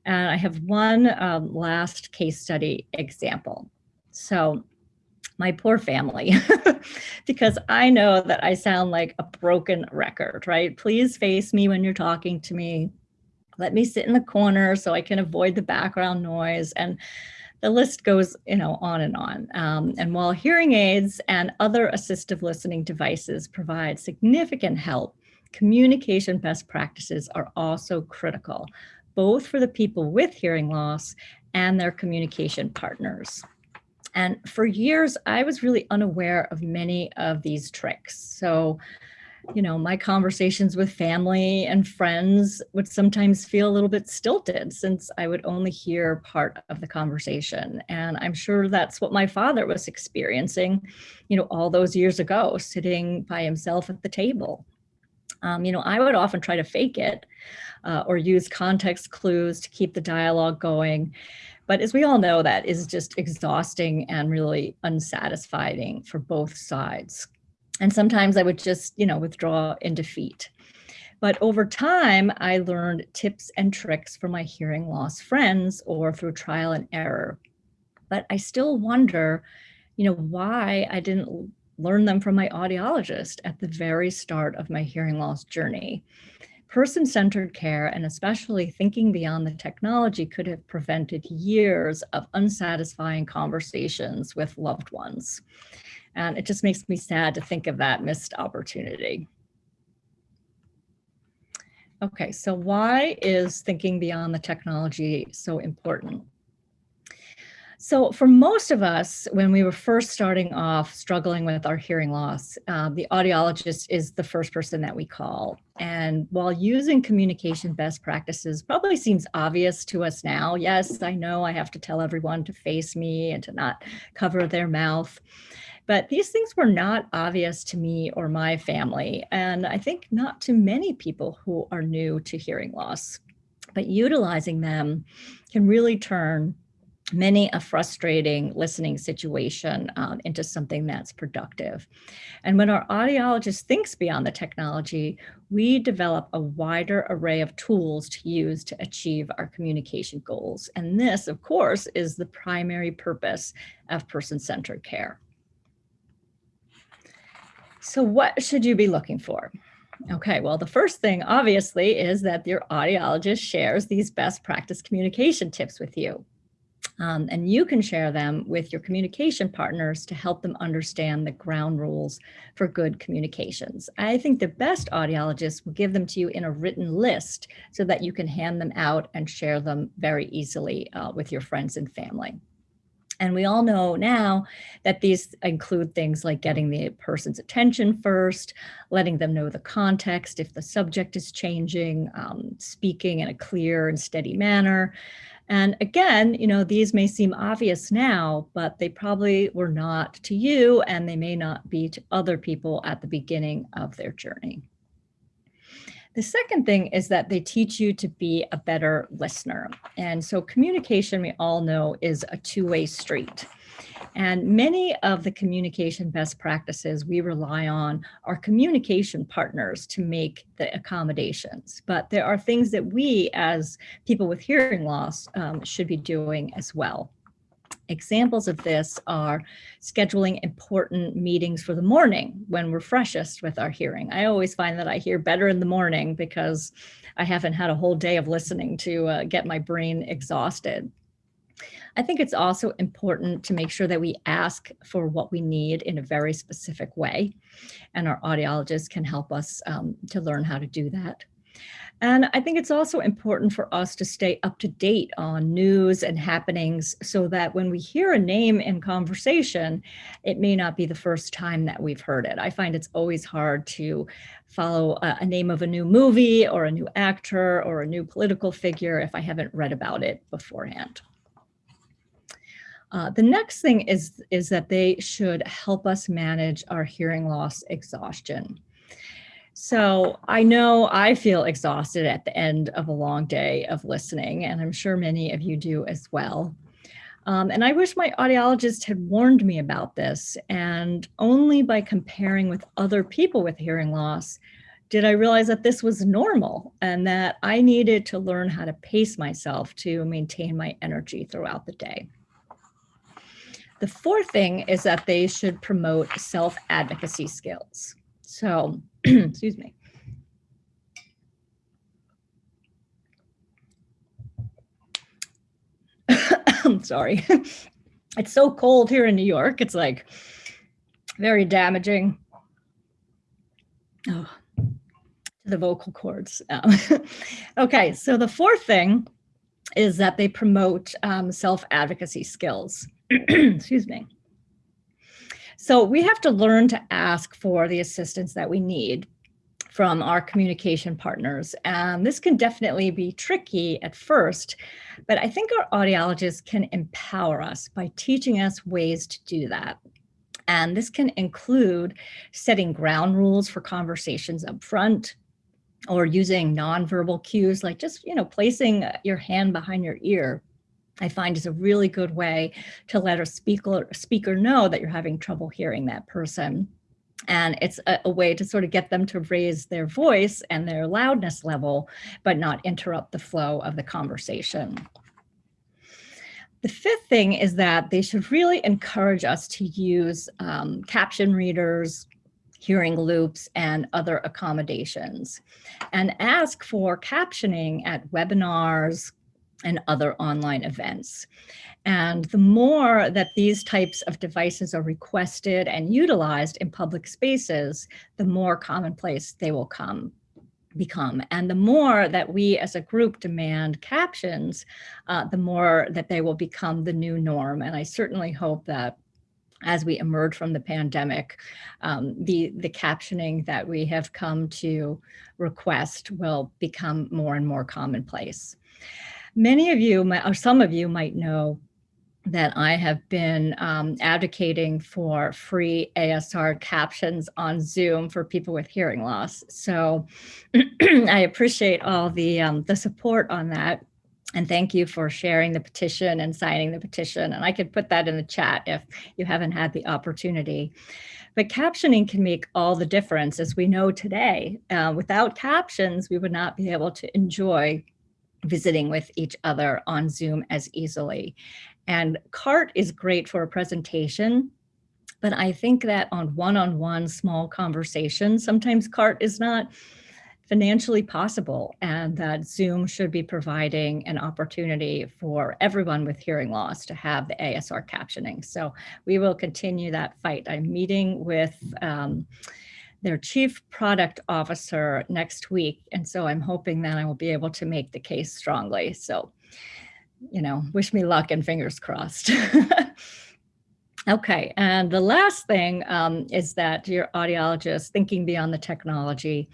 And I have one um, last case study example. So my poor family, because I know that I sound like a broken record, right? Please face me when you're talking to me. Let me sit in the corner so I can avoid the background noise. And the list goes, you know, on and on. Um, and while hearing aids and other assistive listening devices provide significant help, communication best practices are also critical both for the people with hearing loss and their communication partners. And for years, I was really unaware of many of these tricks. So, you know, my conversations with family and friends would sometimes feel a little bit stilted since I would only hear part of the conversation. And I'm sure that's what my father was experiencing, you know, all those years ago, sitting by himself at the table. Um, you know, I would often try to fake it uh, or use context clues to keep the dialogue going. But as we all know, that is just exhausting and really unsatisfying for both sides. And sometimes I would just, you know, withdraw in defeat. But over time, I learned tips and tricks from my hearing loss friends or through trial and error. But I still wonder, you know, why I didn't learn them from my audiologist at the very start of my hearing loss journey. Person-centered care and especially thinking beyond the technology could have prevented years of unsatisfying conversations with loved ones. And it just makes me sad to think of that missed opportunity. Okay, so why is thinking beyond the technology so important? So for most of us, when we were first starting off struggling with our hearing loss, uh, the audiologist is the first person that we call. And while using communication best practices probably seems obvious to us now, yes, I know I have to tell everyone to face me and to not cover their mouth. But these things were not obvious to me or my family, and I think not to many people who are new to hearing loss. But utilizing them can really turn many a frustrating listening situation um, into something that's productive. And when our audiologist thinks beyond the technology, we develop a wider array of tools to use to achieve our communication goals. And this, of course, is the primary purpose of person-centered care. So what should you be looking for? Okay, well, the first thing obviously is that your audiologist shares these best practice communication tips with you. Um, and you can share them with your communication partners to help them understand the ground rules for good communications. I think the best audiologists will give them to you in a written list so that you can hand them out and share them very easily uh, with your friends and family. And we all know now that these include things like getting the person's attention first, letting them know the context if the subject is changing, um, speaking in a clear and steady manner. And again, you know, these may seem obvious now, but they probably were not to you and they may not be to other people at the beginning of their journey. The second thing is that they teach you to be a better listener. And so communication, we all know, is a two-way street. And many of the communication best practices we rely on are communication partners to make the accommodations. But there are things that we as people with hearing loss um, should be doing as well. Examples of this are scheduling important meetings for the morning when we're freshest with our hearing. I always find that I hear better in the morning because I haven't had a whole day of listening to uh, get my brain exhausted. I think it's also important to make sure that we ask for what we need in a very specific way. And our audiologists can help us um, to learn how to do that. And I think it's also important for us to stay up to date on news and happenings so that when we hear a name in conversation, it may not be the first time that we've heard it. I find it's always hard to follow a, a name of a new movie or a new actor or a new political figure if I haven't read about it beforehand. Uh, the next thing is, is that they should help us manage our hearing loss exhaustion. So I know I feel exhausted at the end of a long day of listening, and I'm sure many of you do as well. Um, and I wish my audiologist had warned me about this. And only by comparing with other people with hearing loss did I realize that this was normal and that I needed to learn how to pace myself to maintain my energy throughout the day. The fourth thing is that they should promote self-advocacy skills. So, excuse me. I'm sorry. it's so cold here in New York. It's like very damaging. Oh, to the vocal cords. Um, okay, so the fourth thing is that they promote um, self-advocacy skills. Excuse me. So we have to learn to ask for the assistance that we need from our communication partners. And this can definitely be tricky at first, but I think our audiologists can empower us by teaching us ways to do that. And this can include setting ground rules for conversations up front, or using nonverbal cues like just, you know, placing your hand behind your ear I find is a really good way to let a speaker, speaker know that you're having trouble hearing that person. And it's a, a, way to sort of get them to raise their voice and their loudness level, but not interrupt the flow of the conversation. The fifth thing is that they should really encourage us to use um, caption readers, hearing loops, and other accommodations, and ask for captioning at webinars, and other online events. And the more that these types of devices are requested and utilized in public spaces, the more commonplace they will come become. And the more that we as a group demand captions, uh, the more that they will become the new norm. And I certainly hope that as we emerge from the pandemic, um, the, the captioning that we have come to request will become more and more commonplace. Many of you, or some of you might know that I have been um, advocating for free ASR captions on Zoom for people with hearing loss. So I appreciate all the, um, the support on that. And thank you for sharing the petition and signing the petition. And I could put that in the chat if you haven't had the opportunity. But captioning can make all the difference, as we know today. Uh, without captions, we would not be able to enjoy visiting with each other on Zoom as easily. And CART is great for a presentation, but I think that on one-on-one small conversations, sometimes CART is not financially possible and that Zoom should be providing an opportunity for everyone with hearing loss to have the ASR captioning. So we will continue that fight. I'm meeting with um, their chief product officer next week. And so I'm hoping that I will be able to make the case strongly. So, you know, wish me luck and fingers crossed. Okay, and the last thing um, is that your audiologist, thinking beyond the technology,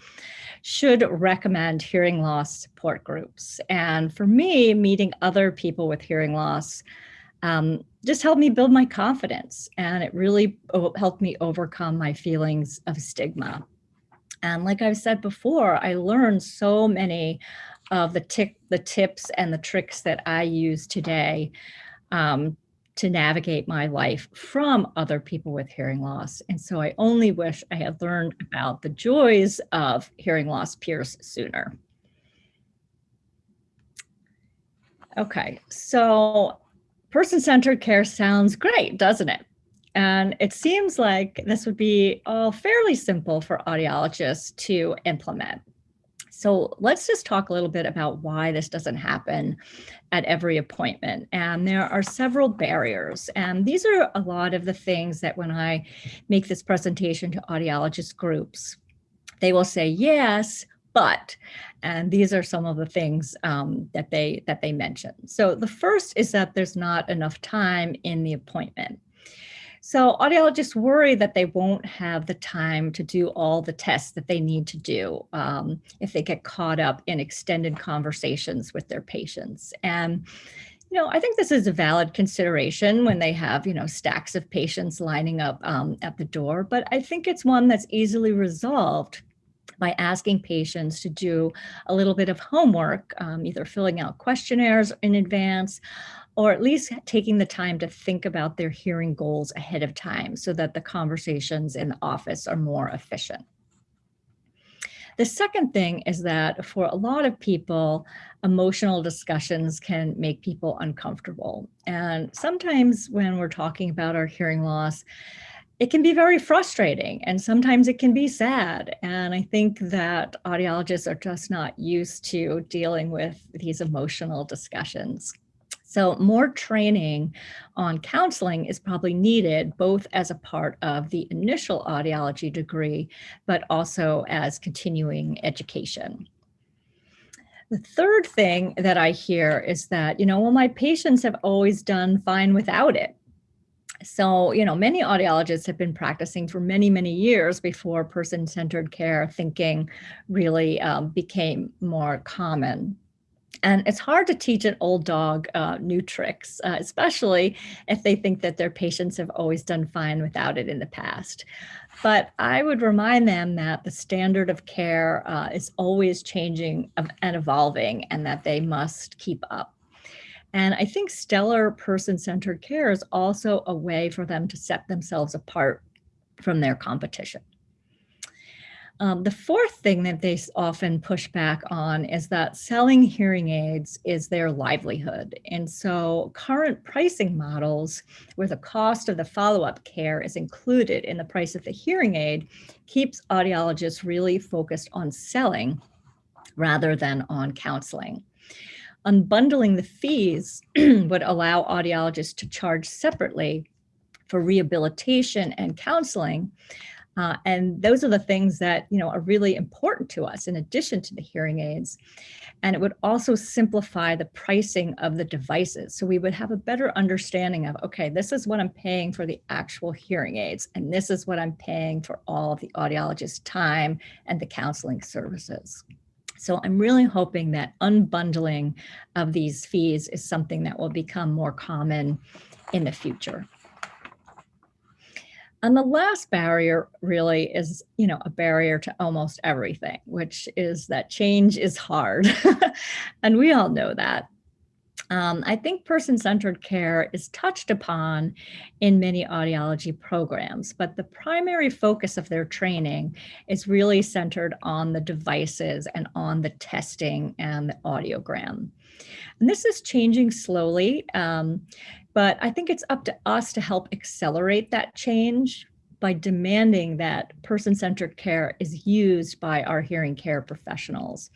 should recommend hearing loss support groups. And for me, meeting other people with hearing loss um, just helped me build my confidence. And it really helped me overcome my feelings of stigma. And like I've said before, I learned so many of the, the tips and the tricks that I use today um, to navigate my life from other people with hearing loss. And so I only wish I had learned about the joys of hearing loss peers sooner. Okay, so person-centered care sounds great, doesn't it? And it seems like this would be all fairly simple for audiologists to implement. So let's just talk a little bit about why this doesn't happen at every appointment. And there are several barriers. And these are a lot of the things that when I make this presentation to audiologist groups, they will say, yes, but, and these are some of the things um, that they that they mention. So the first is that there's not enough time in the appointment. So audiologists worry that they won't have the time to do all the tests that they need to do um, if they get caught up in extended conversations with their patients. And you know, I think this is a valid consideration when they have, you know, stacks of patients lining up um, at the door, but I think it's one that's easily resolved by asking patients to do a little bit of homework, um, either filling out questionnaires in advance or at least taking the time to think about their hearing goals ahead of time so that the conversations in the office are more efficient. The second thing is that for a lot of people, emotional discussions can make people uncomfortable. And sometimes when we're talking about our hearing loss, it can be very frustrating and sometimes it can be sad. And I think that audiologists are just not used to dealing with these emotional discussions. So more training on counseling is probably needed both as a part of the initial audiology degree, but also as continuing education. The third thing that I hear is that, you know, well, my patients have always done fine without it. So, you know, many audiologists have been practicing for many, many years before person-centered care thinking really um, became more common. And it's hard to teach an old dog uh, new tricks, uh, especially if they think that their patients have always done fine without it in the past. But I would remind them that the standard of care uh, is always changing and evolving and that they must keep up. And I think stellar person-centered care is also a way for them to set themselves apart from their competition. Um, the fourth thing that they often push back on is that selling hearing aids is their livelihood. And so current pricing models where the cost of the follow-up care is included in the price of the hearing aid keeps audiologists really focused on selling rather than on counseling. Unbundling the fees would allow audiologists to charge separately for rehabilitation and counseling uh, and those are the things that, you know, are really important to us in addition to the hearing aids. And it would also simplify the pricing of the devices. So we would have a better understanding of, okay, this is what I'm paying for the actual hearing aids, and this is what I'm paying for all of the audiologist time and the counseling services. So I'm really hoping that unbundling of these fees is something that will become more common in the future. And the last barrier really is, you know, a barrier to almost everything, which is that change is hard. and we all know that. Um, I think person-centered care is touched upon in many audiology programs, but the primary focus of their training is really centered on the devices and on the testing and the audiogram. And this is changing slowly, um, but I think it's up to us to help accelerate that change by demanding that person-centered care is used by our hearing care professionals.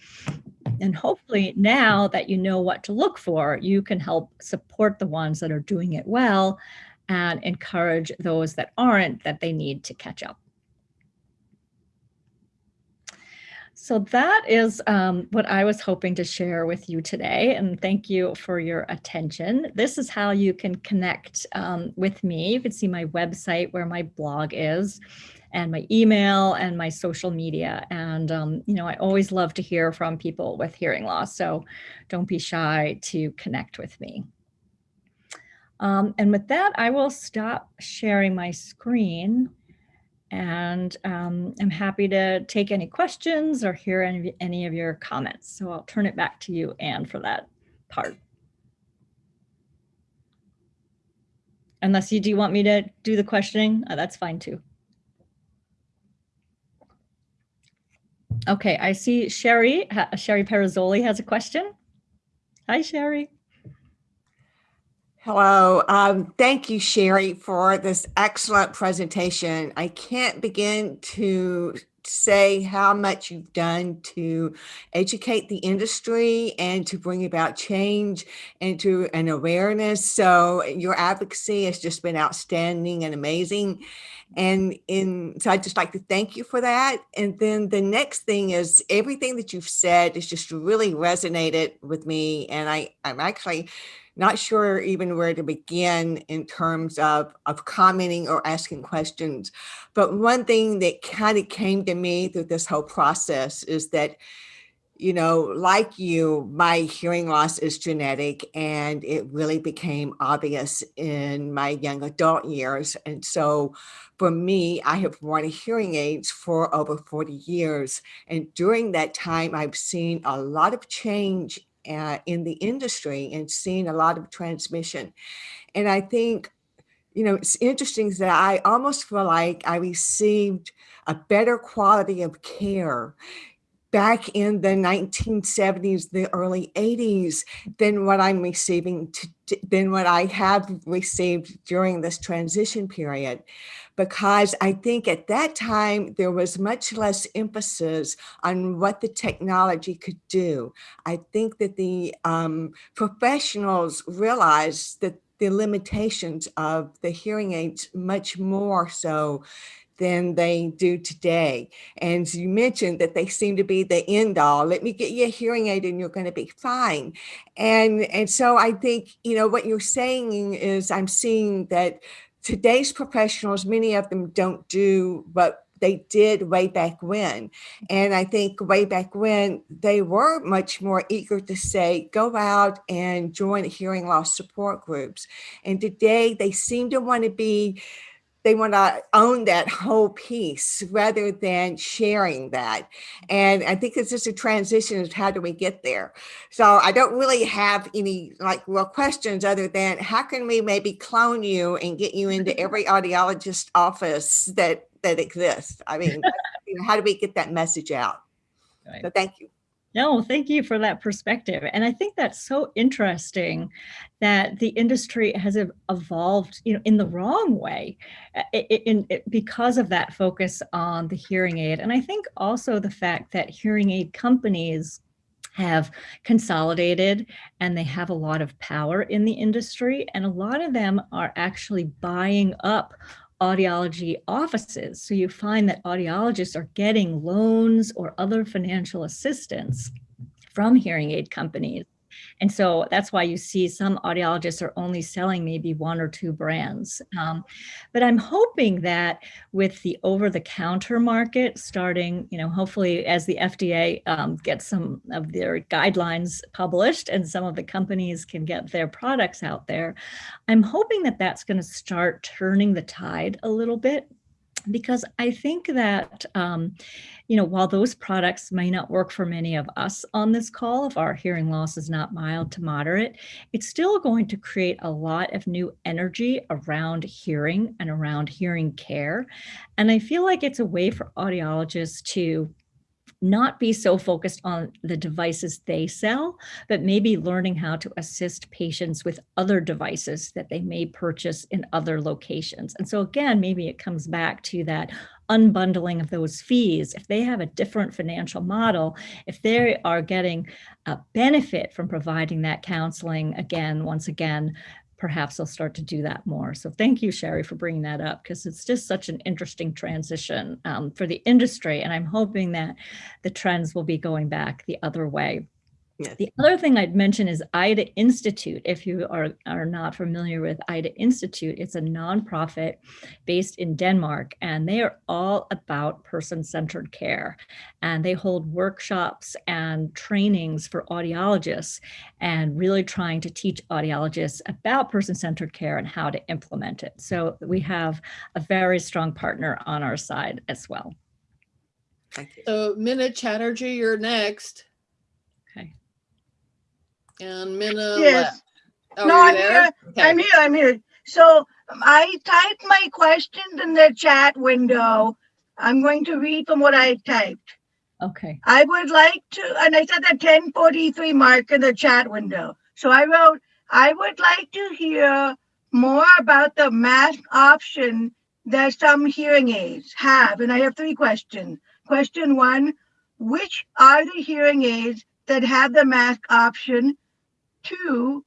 And hopefully now that you know what to look for, you can help support the ones that are doing it well and encourage those that aren't that they need to catch up. So that is um, what I was hoping to share with you today. And thank you for your attention. This is how you can connect um, with me. You can see my website where my blog is and my email and my social media. And, um, you know, I always love to hear from people with hearing loss. So don't be shy to connect with me. Um, and with that, I will stop sharing my screen and um, I'm happy to take any questions or hear any, any of your comments. So I'll turn it back to you, Anne, for that part. Unless you do want me to do the questioning, uh, that's fine too. Okay, I see Sherry, Sherry Perizzoli has a question. Hi, Sherry. Hello. Um, thank you, Shari, for this excellent presentation. I can't begin to say how much you've done to educate the industry and to bring about change and to an awareness. So your advocacy has just been outstanding and amazing. And in so I'd just like to thank you for that. And then the next thing is everything that you've said has just really resonated with me. And I, I'm actually not sure even where to begin in terms of, of commenting or asking questions. But one thing that kind of came to me through this whole process is that, you know, like you, my hearing loss is genetic and it really became obvious in my young adult years. And so for me, I have worn hearing aids for over 40 years. And during that time, I've seen a lot of change uh, in the industry and seeing a lot of transmission. And I think, you know, it's interesting that I almost feel like I received a better quality of care back in the 1970s, the early 80s, than what I'm receiving, to, than what I have received during this transition period because I think at that time there was much less emphasis on what the technology could do. I think that the um, professionals realized that the limitations of the hearing aids much more so than they do today. And you mentioned that they seem to be the end all. Let me get you a hearing aid and you're going to be fine. And, and so I think, you know, what you're saying is I'm seeing that today's professionals, many of them don't do what they did way back when. And I think way back when they were much more eager to say, go out and join hearing loss support groups. And today they seem to want to be they want to own that whole piece rather than sharing that. And I think it's just a transition of how do we get there? So I don't really have any like real questions other than how can we maybe clone you and get you into every audiologist office that that exists? I mean, you know, how do we get that message out? Right. So thank you. No, thank you for that perspective. And I think that's so interesting that the industry has evolved, you know, in the wrong way uh, in, in, in, because of that focus on the hearing aid. And I think also the fact that hearing aid companies have consolidated and they have a lot of power in the industry and a lot of them are actually buying up audiology offices. So you find that audiologists are getting loans or other financial assistance from hearing aid companies and so that's why you see some audiologists are only selling maybe one or two brands. Um, but I'm hoping that with the over-the-counter market starting, you know, hopefully as the FDA um, gets some of their guidelines published and some of the companies can get their products out there, I'm hoping that that's going to start turning the tide a little bit because I think that, um, you know, while those products may not work for many of us on this call, if our hearing loss is not mild to moderate, it's still going to create a lot of new energy around hearing and around hearing care. And I feel like it's a way for audiologists to not be so focused on the devices they sell, but maybe learning how to assist patients with other devices that they may purchase in other locations. And so again, maybe it comes back to that unbundling of those fees. If they have a different financial model, if they are getting a benefit from providing that counseling, again, once again, perhaps they'll start to do that more. So thank you, Sherry, for bringing that up because it's just such an interesting transition um, for the industry. And I'm hoping that the trends will be going back the other way. Yes. The other thing I'd mention is Ida Institute. If you are, are not familiar with Ida Institute, it's a nonprofit based in Denmark, and they are all about person-centered care. And they hold workshops and trainings for audiologists and really trying to teach audiologists about person-centered care and how to implement it. So we have a very strong partner on our side as well. Thank you. So Minna Chatterjee, you're next. Okay. And Minna Yes. Oh, No, I'm there? here. Okay. I'm here, I'm here. So I typed my questions in the chat window. I'm going to read from what I typed. Okay. I would like to, and I said the ten forty-three mark in the chat window. So I wrote, I would like to hear more about the mask option that some hearing aids have. And I have three questions. Question one, which are the hearing aids that have the mask option? Two,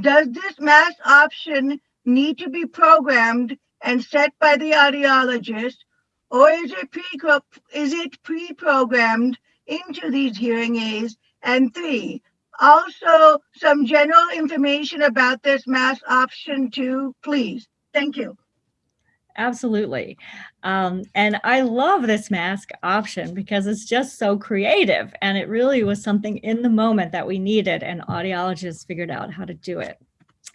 does this mask option need to be programmed and set by the audiologist? Or is it pre is it pre-programmed into these hearing aids? And three, also some general information about this mask option too, please. Thank you. Absolutely. Um, and I love this mask option because it's just so creative and it really was something in the moment that we needed and audiologists figured out how to do it.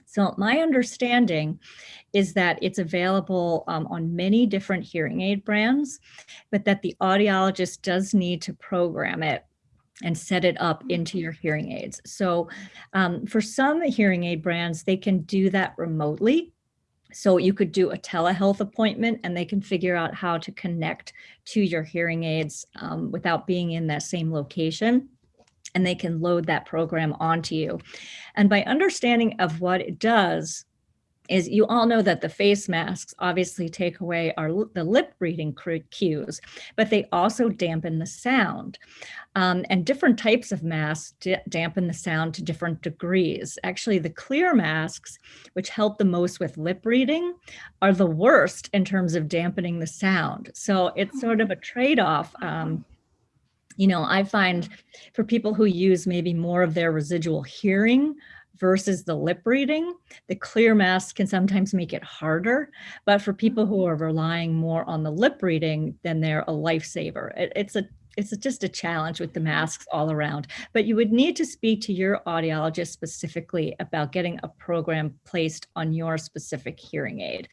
So my understanding is that it's available um, on many different hearing aid brands, but that the audiologist does need to program it and set it up into your hearing aids. So um, for some hearing aid brands, they can do that remotely. So you could do a telehealth appointment and they can figure out how to connect to your hearing aids um, without being in that same location and they can load that program onto you. And by understanding of what it does, is you all know that the face masks obviously take away our the lip reading cues, but they also dampen the sound. Um, and different types of masks dampen the sound to different degrees. Actually, the clear masks, which help the most with lip reading, are the worst in terms of dampening the sound. So it's sort of a trade-off. Um, you know, I find for people who use maybe more of their residual hearing versus the lip reading, the clear mask can sometimes make it harder. But for people who are relying more on the lip reading, then they're a lifesaver. It, it's a it's just a challenge with the masks all around, but you would need to speak to your audiologist specifically about getting a program placed on your specific hearing aid.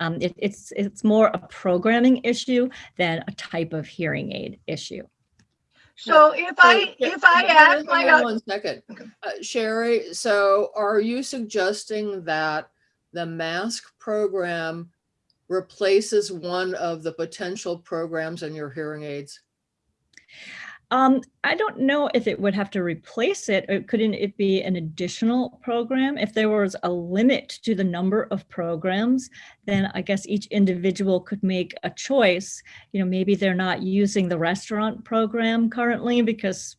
Um, it, it's, it's more a programming issue than a type of hearing aid issue. So if I, So, if I ask my, on One second. Okay. Uh, Shari, so are you suggesting that the mask program replaces one of the potential programs in your hearing aids? Um, I don't know if it would have to replace it. Or couldn't it be an additional program? If there was a limit to the number of programs, then I guess each individual could make a choice. You know, maybe they're not using the restaurant program currently because,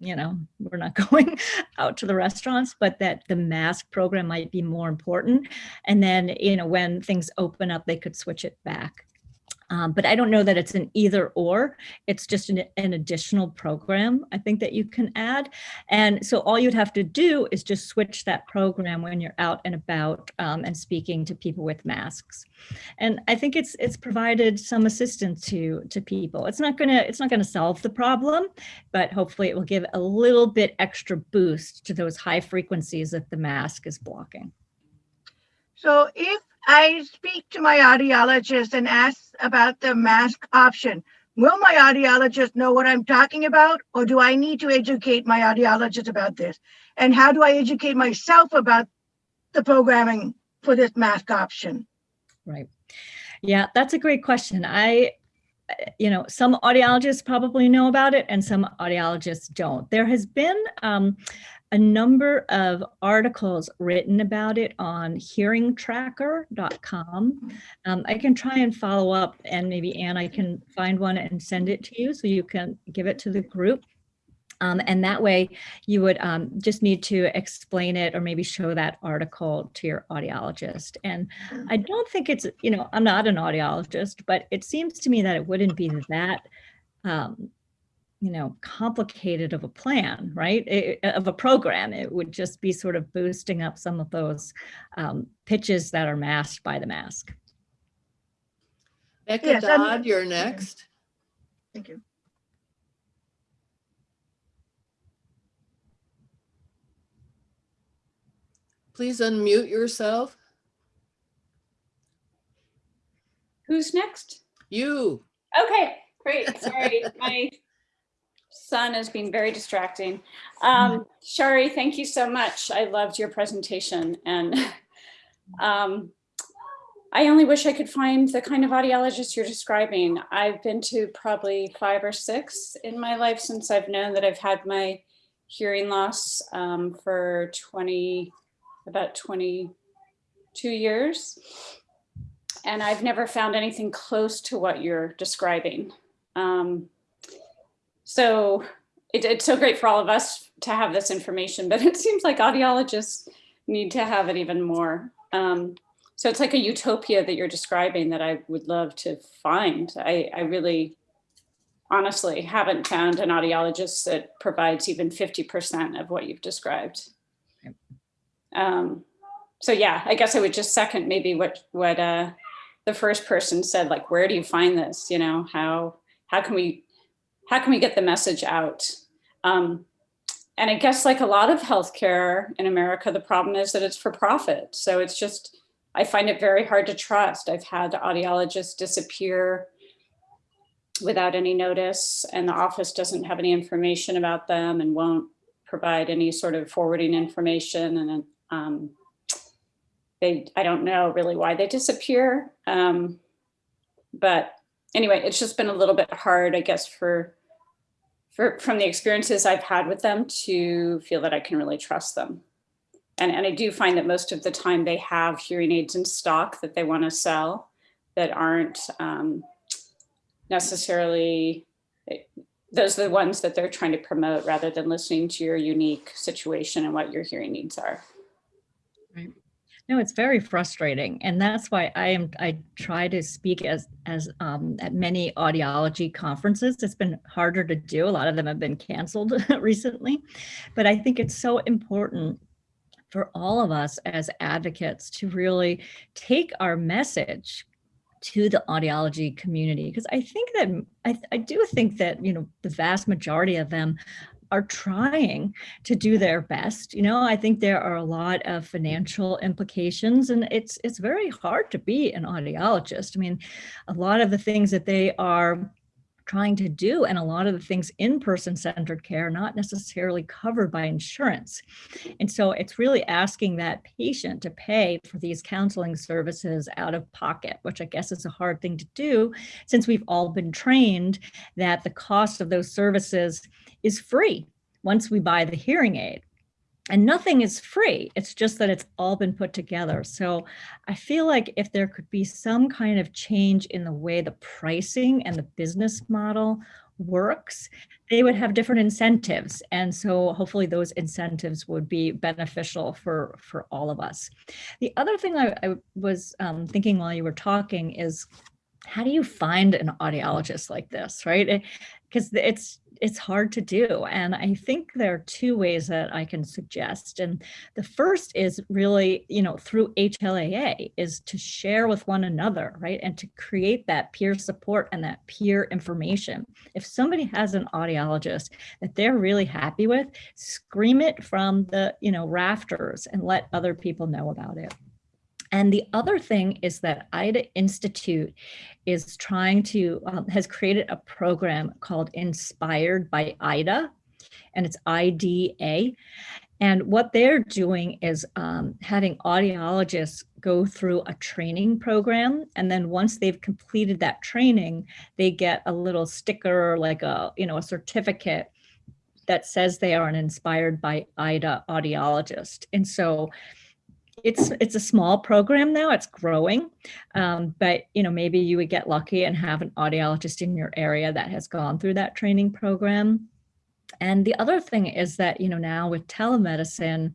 you know, we're not going out to the restaurants, but that the mask program might be more important. And then, you know, when things open up, they could switch it back. Um, but I don't know that it's an either or. It's just an, an, additional program, I think, that you can add. And so all you'd have to do is just switch that program when you're out and about um, and speaking to people with masks. And I think it's it's provided some assistance to to people. It's not gonna it's not gonna solve the problem, but hopefully it will give a little bit extra boost to those high frequencies that the mask is blocking. so if I speak to my audiologist and ask about the mask option. Will my audiologist know what I'm talking about, or do I need to educate my audiologist about this? And how do I educate myself about the programming for this mask option? Right. Yeah, that's a great question. I, you know, some audiologists probably know about it and some audiologists don't. There has been um, a number of articles written about it on hearingtracker.com. Um, I can try and follow up and maybe Anne, I can find one and send it to you so you can give it to the group. Um, and that way you would um, just need to explain it or maybe show that article to your audiologist. And I don't think it's, you know, I'm not an audiologist, but it seems to me that it wouldn't be that, um, you know, complicated of a plan, right? It- of a program. It would just be sort of boosting up some of those um, pitches that are masked by the mask. Becca Yes, I'm- Dodd, you're next. Thank you. Please unmute yourself. Who's next? You. Okay, great. Sorry, my son has been very distracting. Um, Shari, thank you so much. I loved your presentation and um, I only wish I could find the kind of audiologist you're describing. I've been to probably five or six in my life since I've known that I've had my hearing loss um, for 20, about 22 years. And I've never found anything close to what you're describing. Um, so it, it's so great for all of us to have this information, but it seems like audiologists need to have it even more. Um, so it's like a utopia that you're describing that I would love to find. I, I really honestly haven't found an audiologist that provides even 50% of what you've described. Um, so yeah, I guess I would just second maybe what what uh, the first person said. Like, where do you find this? You know, how how can we how can we get the message out? Um, and I guess like a lot of healthcare in America, the problem is that it's for profit. So it's just I find it very hard to trust. I've had audiologists disappear without any notice, and the office doesn't have any information about them and won't provide any sort of forwarding information. And um, they, I don't know really why they disappear. Um, but anyway, it's just been a little bit hard, I guess, for, for from the experiences I've had with them to feel that I can really trust them. And, and I do find that most of the time they have hearing aids in stock that they want to sell that aren't um, necessarily, eh, those are the ones that they're trying to promote rather than listening to your unique situation and what your hearing needs are. No, it's very frustrating. And that's why I am, I try to speak as, as um, at many audiology conferences. It's been harder to do. A lot of them have been canceled recently, but I think it's so important for all of us as advocates to really take our message to the audiology community because I think that I, I do think that you know the vast majority of them are trying to do their best. You know, I think there are a lot of financial implications and it's it's very hard to be an audiologist. I mean, a lot of the things that they are trying to do and a lot of the things in person centered care are not necessarily covered by insurance. And so it's really asking that patient to pay for these counseling services out of pocket, which I guess is a hard thing to do since we've all been trained that the cost of those services is free once we buy the hearing aid. And nothing is free. It's just that it's all been put together. So I feel like if there could be some kind of change in the way the pricing and the business model works, they would have different incentives. And so hopefully those incentives would be beneficial for, for all of us. The other thing I, I was um, thinking while you were talking is how do you find an audiologist like this, right? Because it's it's hard to do. And I think there are two ways that I can suggest. And the first is really, you know, through HLAA is to share with one another, right? And to create that peer support and that peer information. If somebody has an audiologist that they're really happy with, scream it from the, you know, rafters and let other people know about it. And the other thing is that Ida Institute is trying to, um, has created a program called Inspired by IDA, and it's IDA. And what they're doing is um, having audiologists go through a training program. And then once they've completed that training, they get a little sticker, like a, you know, a certificate that says they are an inspired by IDA audiologist. And so it's it's a small program now it's growing um, but you know maybe you would get lucky and have an audiologist in your area that has gone through that training program. And the other thing is that you know now with telemedicine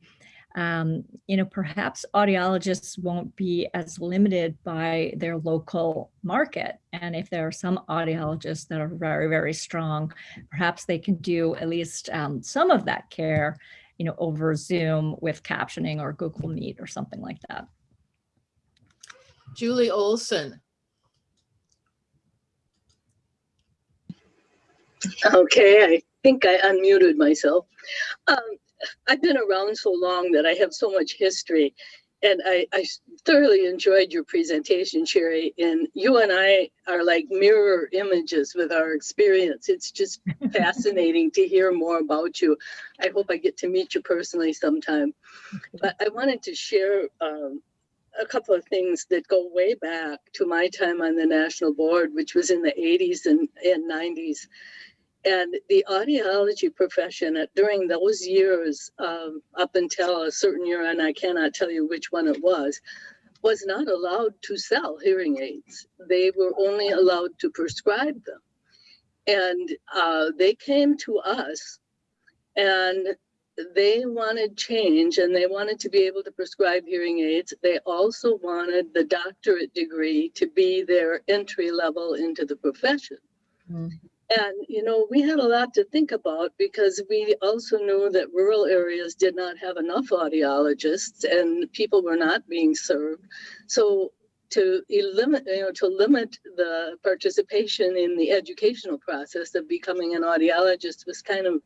um, you know perhaps audiologists won't be as limited by their local market. And if there are some audiologists that are very very strong perhaps they can do at least um, some of that care you know, over Zoom with captioning or Google Meet or something like that. Julie Olson. Okay, I think I unmuted myself. Um, I've been around so long that I have so much history and I, I thoroughly enjoyed your presentation, Shari. And you and I are like mirror images with our experience. It's just fascinating to hear more about you. I hope I get to meet you personally sometime. But I wanted to share um, a couple of things that go way back to my time on the national board, which was in the 80s and, and 90s. And the audiology profession at, during those years, um, up until a certain year, and I cannot tell you which one it was, was not allowed to sell hearing aids. They were only allowed to prescribe them. And uh, they came to us and they wanted change and they wanted to be able to prescribe hearing aids. They also wanted the doctorate degree to be their entry level into the profession. Mm -hmm. And, you know, we had a lot to think about because we also knew that rural areas did not have enough audiologists and people were not being served. So to limit, you know, to limit the participation in the educational process of becoming an audiologist was kind of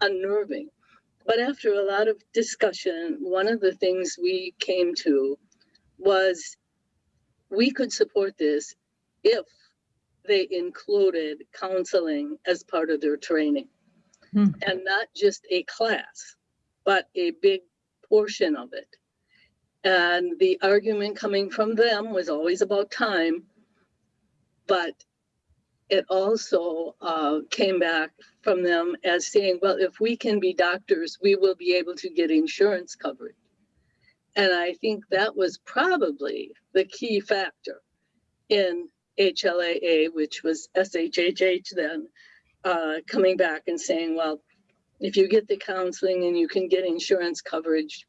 unnerving. But after a lot of discussion, one of the things we came to was we could support this if they included counseling as part of their training. Hmm. And not just a class, but a big portion of it. And the argument coming from them was always about time, but it also uh, came back from them as saying, well, if we can be doctors, we will be able to get insurance coverage. And I think that was probably the key factor in HLAA, which was SHHH then, uh, coming back and saying, well, if you get the counseling and you can get insurance coverage,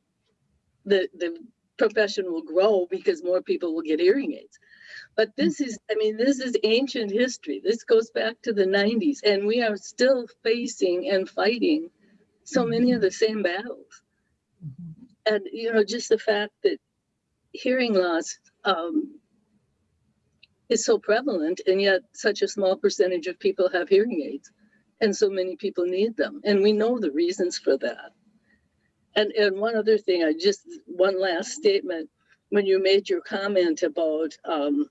the, the profession will grow because more people will get hearing aids. But this is, I mean, this is ancient history. This goes back to the 90s, and we are still facing and fighting so many of the same battles. And, you know, just the fact that hearing loss um, is so prevalent and yet such a small percentage of people have hearing aids and so many people need them and we know the reasons for that. And and one other thing i just one last statement when you made your comment about um,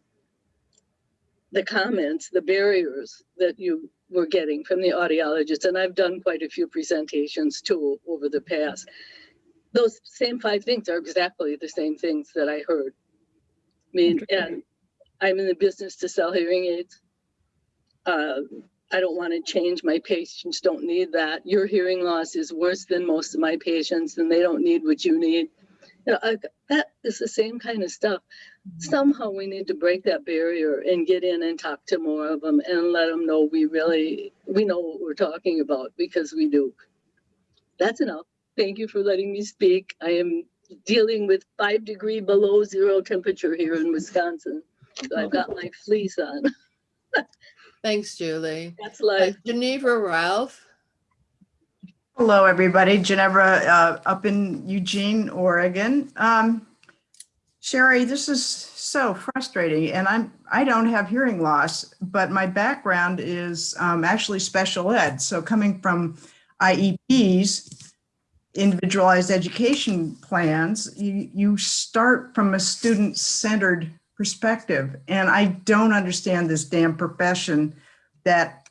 the comments the barriers that you were getting from the audiologists and i've done quite a few presentations too over the past those same five things are exactly the same things that i heard. I mean and I'm in the business to sell hearing aids. Uh, I don't want to change. My patients don't need that. Your hearing loss is worse than most of my patients and they don't need what you need. You know, I, that is the same kind of stuff. Somehow we need to break that barrier and get in and talk to more of them and let them know we really, we know what we're talking about because we do. That's enough. Thank you for letting me speak. I am dealing with five degree below zero temperature here in Wisconsin. So I've got my fleece on. Thanks, Julie. That's life. Uh, Geneva Ralph. Hello, everybody. Genevra uh, up in Eugene, Oregon. Um, Shari, this is so frustrating, and I'm I don't have hearing loss, but my background is um, actually special ed. So coming from IEPs, individualized education plans, you, you start from a student-centered perspective. And I don't understand this damn profession that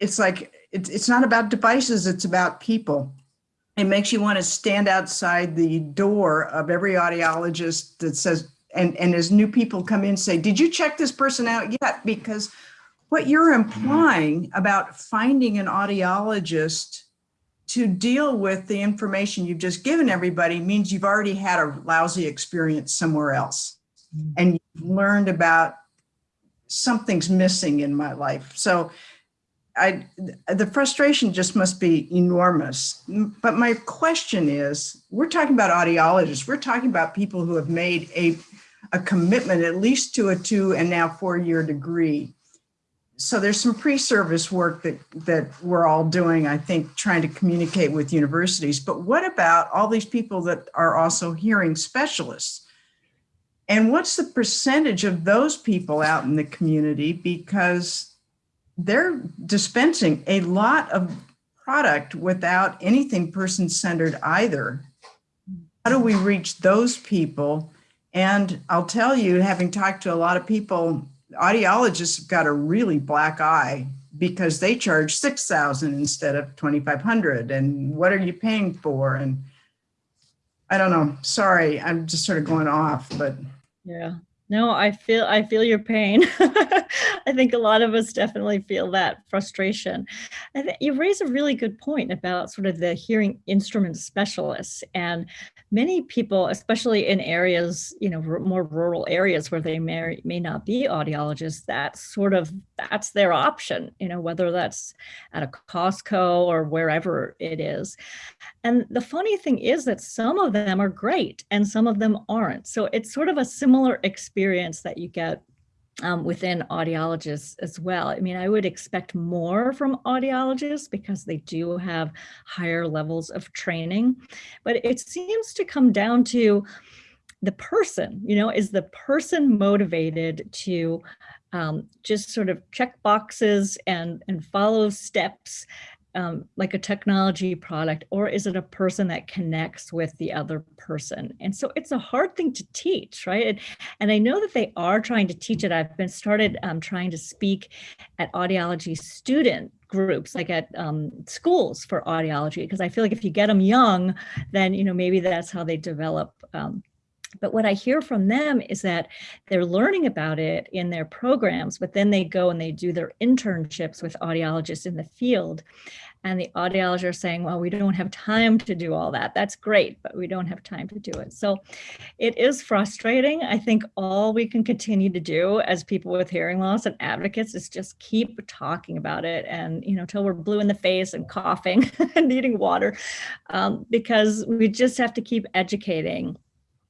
it's like, it's, it's not about devices, it's about people. It makes you want to stand outside the door of every audiologist that says, and, and as new people come in, say, did you check this person out yet? Because what you're mm-hmm. implying about finding an audiologist to deal with the information you've just given everybody means you've already had a lousy experience somewhere else. Mm. And you've learned about something's missing in my life. So I, the frustration just must be enormous. But my question is, we're talking about audiologists. We're talking about people who have made a, a commitment at least to a two and now four year degree. So there's some pre-service work that, that we're all doing, I think, trying to communicate with universities. But what about all these people that are also hearing specialists? And what's the percentage of those people out in the community? Because they're dispensing a lot of product without anything person-centered either. How do we reach those people? And I'll tell you, having talked to a lot of people, audiologists have got a really black eye because they charge 6,000 instead of 2,500. And what are you paying for? And I don't know, sorry, I'm just sort of going off, but. Yeah. No, I feel I feel your pain. I think a lot of us definitely feel that frustration. I think you raise a really good point about sort of the hearing instrument specialists and many people, especially in areas, you know, more rural areas where they may, may not be audiologists, that sort of, that's their option, you know, whether that's at a Costco or wherever it is. And the funny thing is that some of them are great and some of them aren't. So it's sort of a similar experience that you get um, within audiologists as well. I mean, I would expect more from audiologists because they do have higher levels of training, but it seems to come down to the person, you know, is the person motivated to um, just sort of check boxes and, and follow steps um, like a technology product, or is it a person that connects with the other person? And so it's a hard thing to teach, right? And, and I know that they are trying to teach it. I've been started um, trying to speak at audiology student groups like at um, schools for audiology, because I feel like if you get them young, then, you know, maybe that's how they develop um, but what I hear from them is that they're learning about it in their programs, but then they go and they do their internships with audiologists in the field. And the audiologists are saying, well, we don't have time to do all that. That's great, but we don't have time to do it. So it is frustrating. I think all we can continue to do as people with hearing loss and advocates is just keep talking about it and, you know, till we're blue in the face and coughing and needing water, um, because we just have to keep educating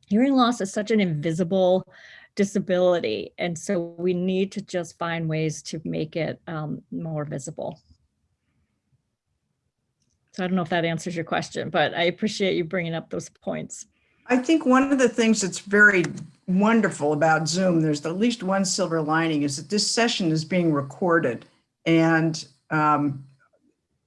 hearing loss is such an invisible disability. And so we need to just find ways to make it um, more visible. So I don't know if that answers your question, but I appreciate you bringing up those points. I think one of the things that's very wonderful about Zoom, there's at least one silver lining, is that this session is being recorded. And um,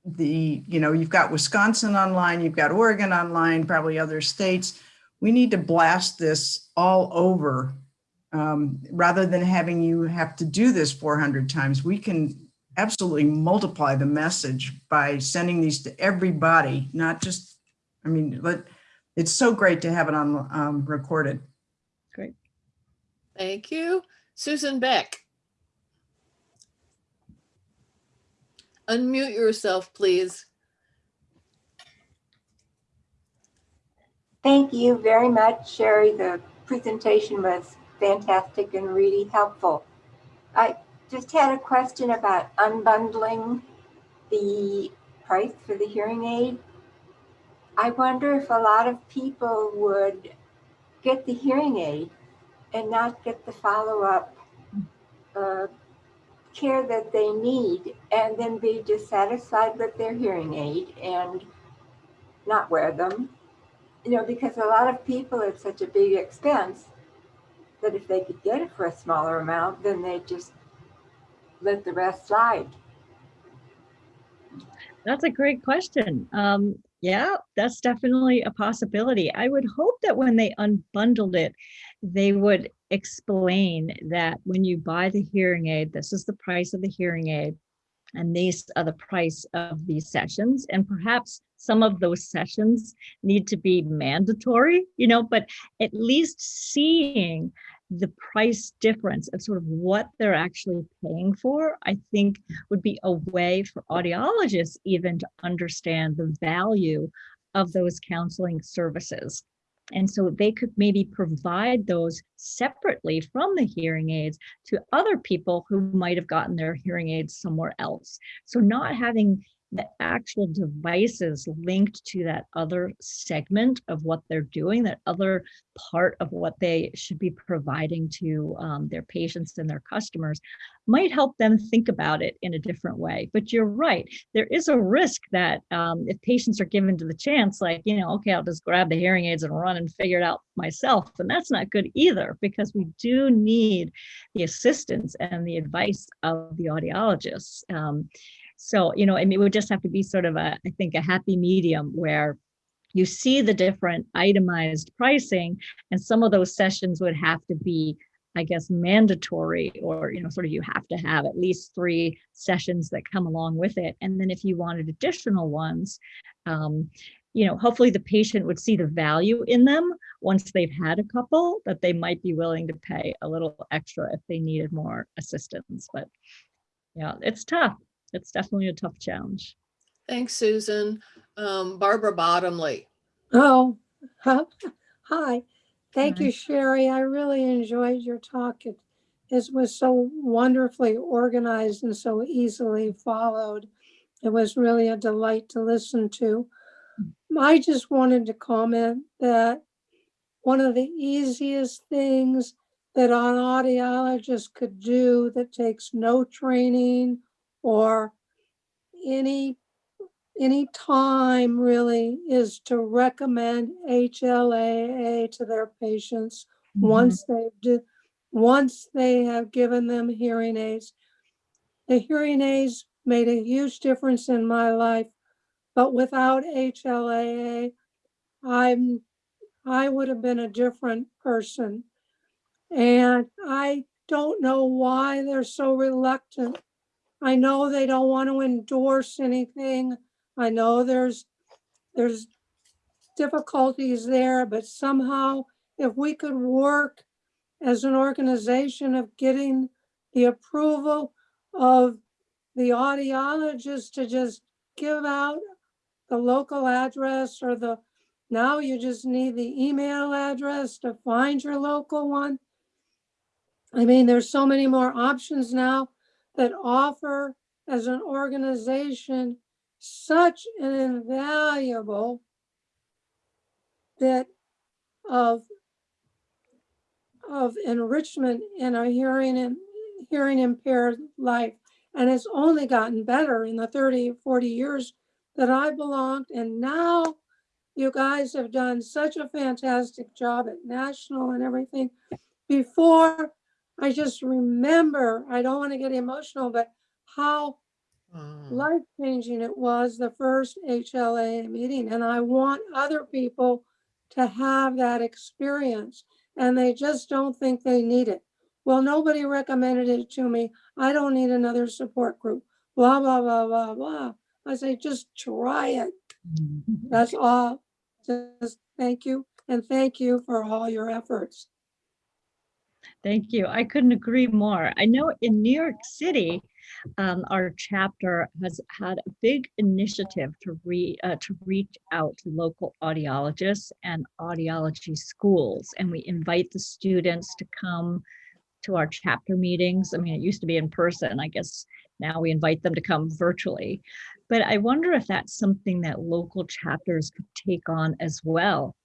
the, you know, you've got Wisconsin online, you've got Oregon online, probably other states we need to blast this all over um, rather than having you have to do this 400 times. We can absolutely multiply the message by sending these to everybody, not just, I mean, but it's so great to have it on um, recorded. Great. Thank you. Susan Beck. Unmute yourself, please. Thank you very much, Shari. The presentation was fantastic and really helpful. I just had a question about unbundling the price for the hearing aid. I wonder if a lot of people would get the hearing aid and not get the follow-up uh, care that they need and then be dissatisfied with their hearing aid and not wear them you know, because a lot of people, it's such a big expense that if they could get it for a smaller amount, then they just let the rest slide. That's a great question. Um, yeah, that's definitely a possibility. I would hope that when they unbundled it, they would explain that when you buy the hearing aid, this is the price of the hearing aid. And these are the price of these sessions. And perhaps some of those sessions need to be mandatory, you know, but at least seeing the price difference of sort of what they're actually paying for, I think would be a way for audiologists even to understand the value of those counseling services. And so they could maybe provide those separately from the hearing aids to other people who might have gotten their hearing aids somewhere else. So not having the actual devices linked to that other segment of what they're doing, that other part of what they should be providing to um, their patients and their customers might help them think about it in a different way. But you're right, there is a risk that um, if patients are given to the chance, like, you know, okay, I'll just grab the hearing aids and run and figure it out myself. And that's not good either, because we do need the assistance and the advice of the audiologists. Um, so, you know, I mean, it would just have to be sort of a, I think, a happy medium where you see the different itemized pricing and some of those sessions would have to be I guess mandatory or you know sort of you have to have at least three sessions that come along with it. And then if you wanted additional ones um, you know hopefully the patient would see the value in them once they've had a couple that they might be willing to pay a little extra if they needed more assistance. But yeah it's tough it's definitely a tough challenge. Thanks, Susan. Um, Barbara Bottomley. Oh, huh. hi. Thank Hi. you, Shari. I really enjoyed your talk. It, it was so wonderfully organized and so easily followed. It was really a delight to listen to. I just wanted to comment that one of the easiest things that an audiologist could do that takes no training or any any time really is to recommend HLAA to their patients mm-hmm. once they do once they have given them hearing aids. The hearing aids made a huge difference in my life, but without HLAA, I'm I would have been a different person. And I don't know why they're so reluctant I know they don't want to endorse anything. I know there's, there's difficulties there, but somehow if we could work as an organization of getting the approval of the audiologist to just give out the local address or the, now you just need the email address to find your local one. I mean, there's so many more options now that offer as an organization such an invaluable bit of of enrichment in a hearing and hearing impaired life. And it's only gotten better in the 30, 40 years that I belonged. And now you guys have done such a fantastic job at national and everything. Before I just remember, I don't want to get emotional, but how mm. life changing it was the first HLA meeting. And I want other people to have that experience and they just don't think they need it. Well, nobody recommended it to me. I don't need another support group, blah, blah, blah, blah, blah. I say, just try it. Mm. That's all. Just thank you. And thank you for all your efforts. Thank you. I couldn't agree more. I know in New York City, um, our chapter has had a big initiative to re uh, to reach out to local audiologists and audiology schools, and we invite the students to come to our chapter meetings. I mean, it used to be in person. I guess now we invite them to come virtually. But I wonder if that's something that local chapters could take on as well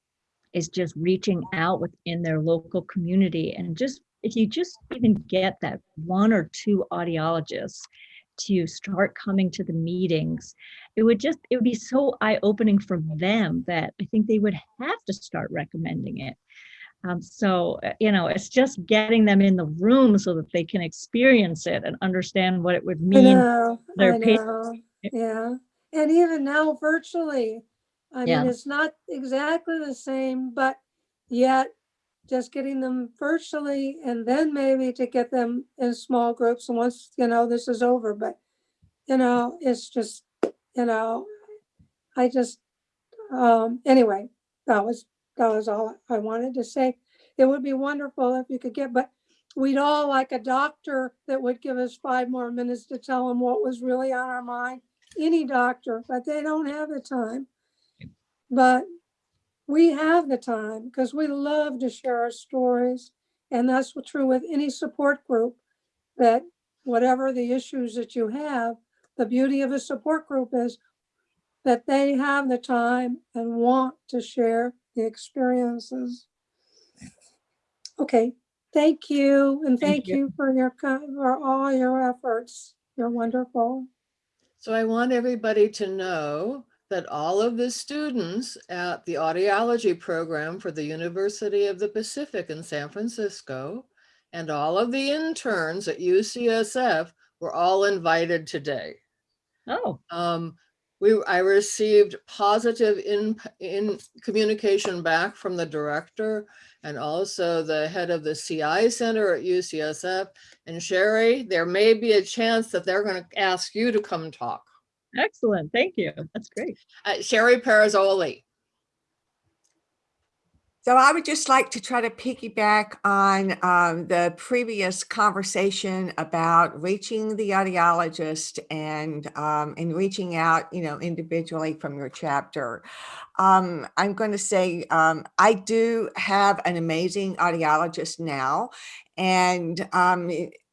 is just reaching out within their local community and just if you just even get that one or two audiologists to start coming to the meetings, it would just, it would be so eye-opening for them that I think they would have to start recommending it. Um, so, uh, you know, it's just getting them in the room so that they can experience it and understand what it would I mean. know, their I patients. yeah. And even now virtually, I Yeah. mean, it's not exactly the same, but yet just getting them virtually and then maybe to get them in small groups and once, you know, this is over, but you know, it's just, you know, I just, um, anyway, that was, that was all I wanted to say. It would be wonderful if you could get, but we'd all like a doctor that would give us five more minutes to tell them what was really on our mind. Any doctor, but they don't have the time. But we have the time because we love to share our stories. And that's true with any support group, that whatever the issues that you have, the beauty of a support group is that they have the time and want to share the experiences. Okay, thank you. And Thank thank you. you for your, for all your efforts. You're wonderful. So I want everybody to know that all of the students at the audiology program for the University of the Pacific in San Francisco and all of the interns at UCSF were all invited today. Oh, Um, we, I received positive in, in communication back from the director and also the head of the CI Center at UCSF. And Shari, there may be a chance that they're going to ask you to come talk. Excellent. Thank you. That's great. Uh, Sherry Parazzoli. So I would just like to try to piggyback on um, the previous conversation about reaching the audiologist and um, and reaching out, you know, individually from your chapter. Um, I'm going to say um, I do have an amazing audiologist now, and um,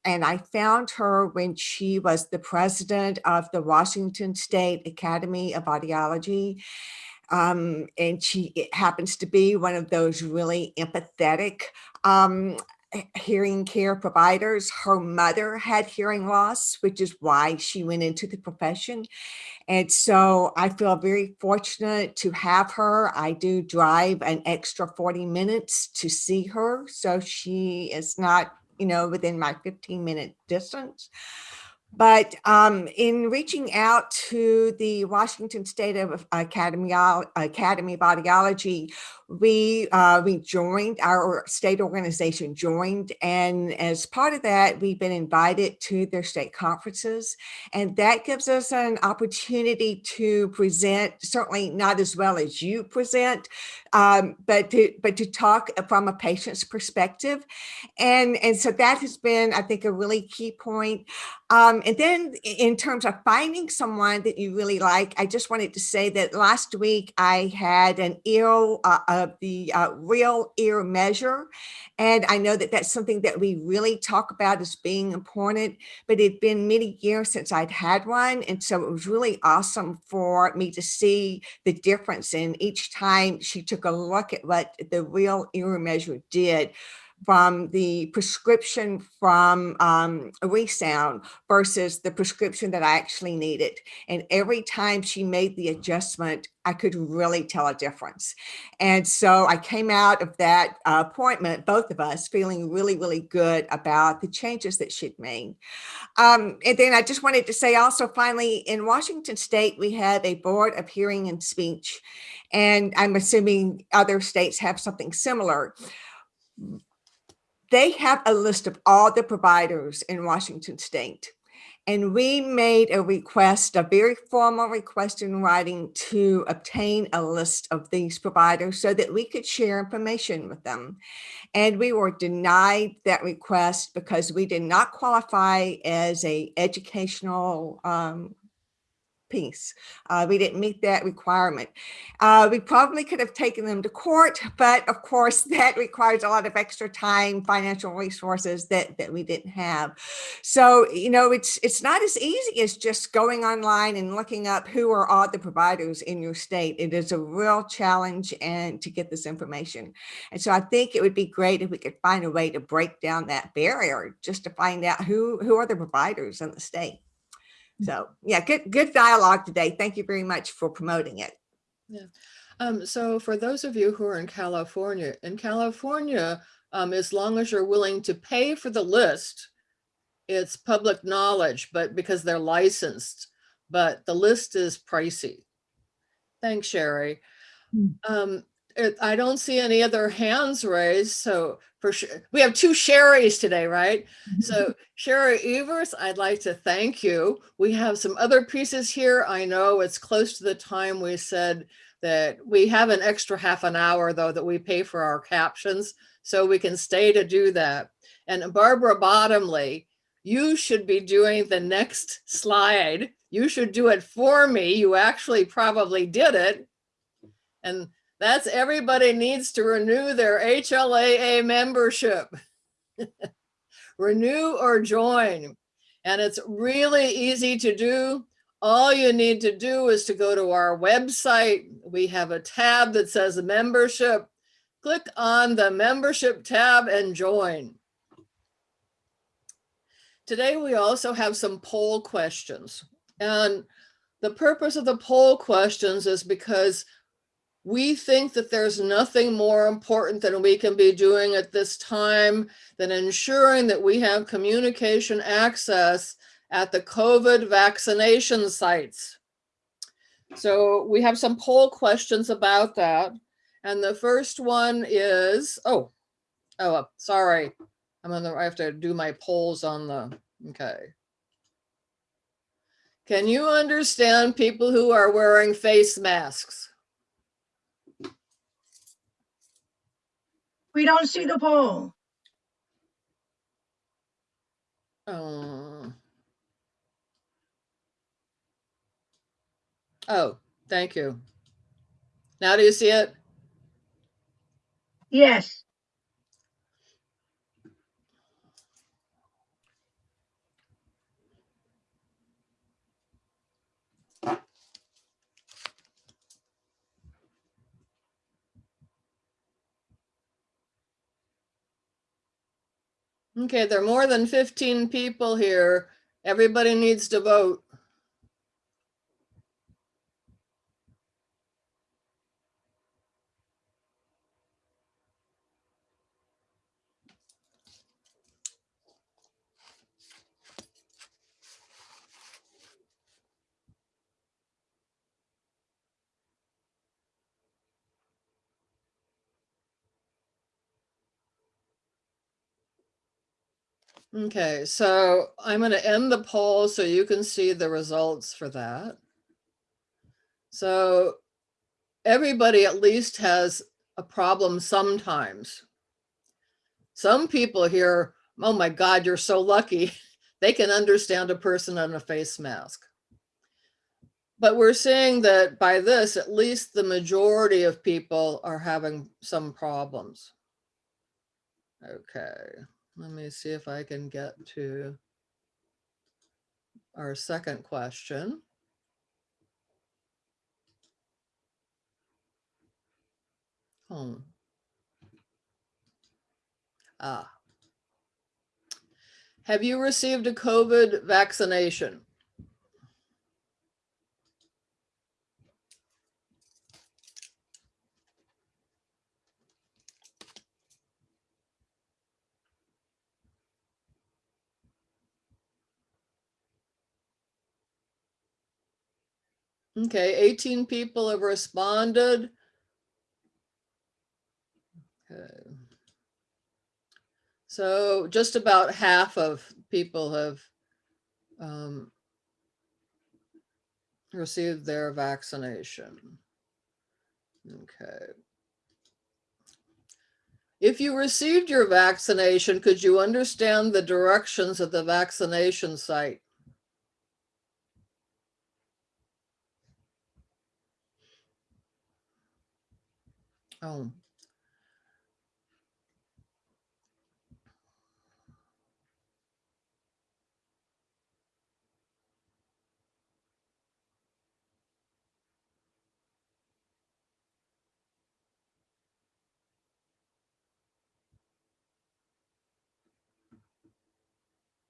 and I found her when she was the president of the Washington State Academy of Audiology. Um, and she happens to be one of those really empathetic um, hearing care providers. Her mother had hearing loss, which is why she went into the profession. And so I feel very fortunate to have her. I do drive an extra 40 minutes to see her. So she is not, you know, within my 15 minute distance. But um, in reaching out to the Washington State of Academy, Academy of Audiology, we uh, we joined our state organization joined, and as part of that, we've been invited to their state conferences, and that gives us an opportunity to present. Certainly not as well as you present, um, but to but to talk from a patient's perspective, and and so that has been, I think, a really key point. Um, and then in terms of finding someone that you really like, I just wanted to say that last week I had an ill uh, of the uh, real ear measure. And I know that that's something that we really talk about as being important, but it'd been many years since I'd had one. And so it was really awesome for me to see the difference in each time she took a look at what the real ear measure did from the prescription from um, Resound versus the prescription that I actually needed. And every time she made the adjustment, I could really tell a difference. And so I came out of that uh, appointment, both of us feeling really, really good about the changes that she'd made. Um, and then I just wanted to say also finally, in Washington State, we have a board of hearing and speech. And I'm assuming other states have something similar they have a list of all the providers in Washington state. And we made a request, a very formal request in writing to obtain a list of these providers so that we could share information with them. And we were denied that request because we did not qualify as a educational um, piece. Uh, we didn't meet that requirement. Uh, we probably could have taken them to court, but of course that requires a lot of extra time, financial resources that, that we didn't have. So, you know, it's, it's not as easy as just going online and looking up who are all the providers in your state. It is a real challenge and to get this information. And so I think it would be great if we could find a way to break down that barrier just to find out who, who are the providers in the state. So yeah, good, good dialogue today. Thank you very much for promoting it. Yeah. Um, so for those of you who are in California, in California, um, as long as you're willing to pay for the list, it's public knowledge, but because they're licensed. but the list is pricey. Thanks, Sherry. Um, it- I don't see any other hands raised, so for sure, we have two Sherrys today, right? So Shari Eberts, I'd like to thank you. We have some other pieces here. I know it's close to the time we said that we have an extra half an hour though that we pay for our captions, so we can stay to do that. And Barbara Bottomley, you should be doing the next slide. You should do it for me. You actually probably did it. And that's everybody needs to renew their HLAA membership. renew or join. And it's really easy to do. All you need to do is to go to our website. We have a tab that says membership. Click on the membership tab and join. Today, we also have some poll questions. And the purpose of the poll questions is because we think that there's nothing more important than we can be doing at this time than ensuring that we have communication access at the COVID vaccination sites. So we have some poll questions about that. And the first one is, oh, oh, uh, sorry. I'm on the, I have to do my polls on the, okay. Can you understand people who are wearing face masks? We don't see the poll. Oh. Oh, thank you. Now do you see it? Yes. Okay, there are more than 15 people here. Everybody needs to vote. Okay, so I'm going to end the poll so you can see the results for that. So everybody at least has a problem sometimes. Some people here, oh my God, you're so lucky. They can understand a person on a face mask. But we're seeing that by this, at least the majority of people are having some problems. Okay. Let me see if I can get to our second question. Hmm. Ah. Have you received a COVID vaccination? Okay, 18 people have responded. Okay. So just about half of people have um, received their vaccination. Okay. If you received your vaccination, could you understand the directions of the vaccination site? Oh.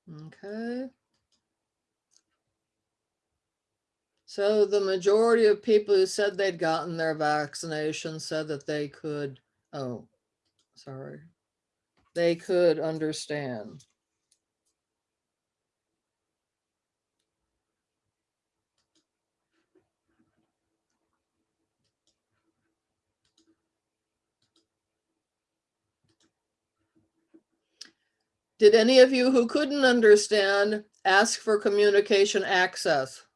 Okay. So the majority of people who said they'd gotten their vaccination said that they could, oh, sorry, they could understand. Did any of you who couldn't understand ask for communication access?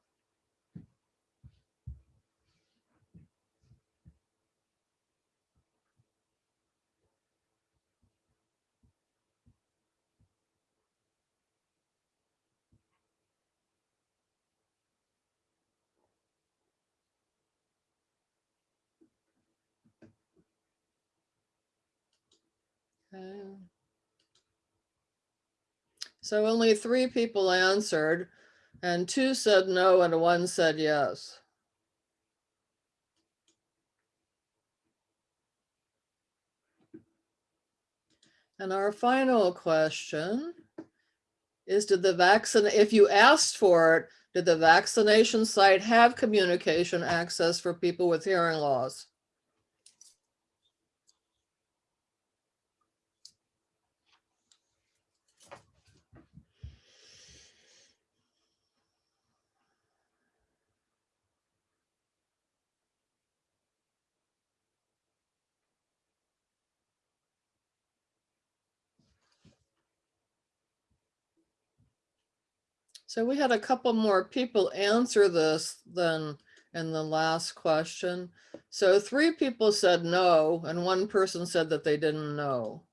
So only three people answered and two said no and one said yes. And our final question is did the vaccine, if you asked for it, did the vaccination site have communication access for people with hearing loss? So we had a couple more people answer this than in the last question. So three people said no, and one person said that they didn't know.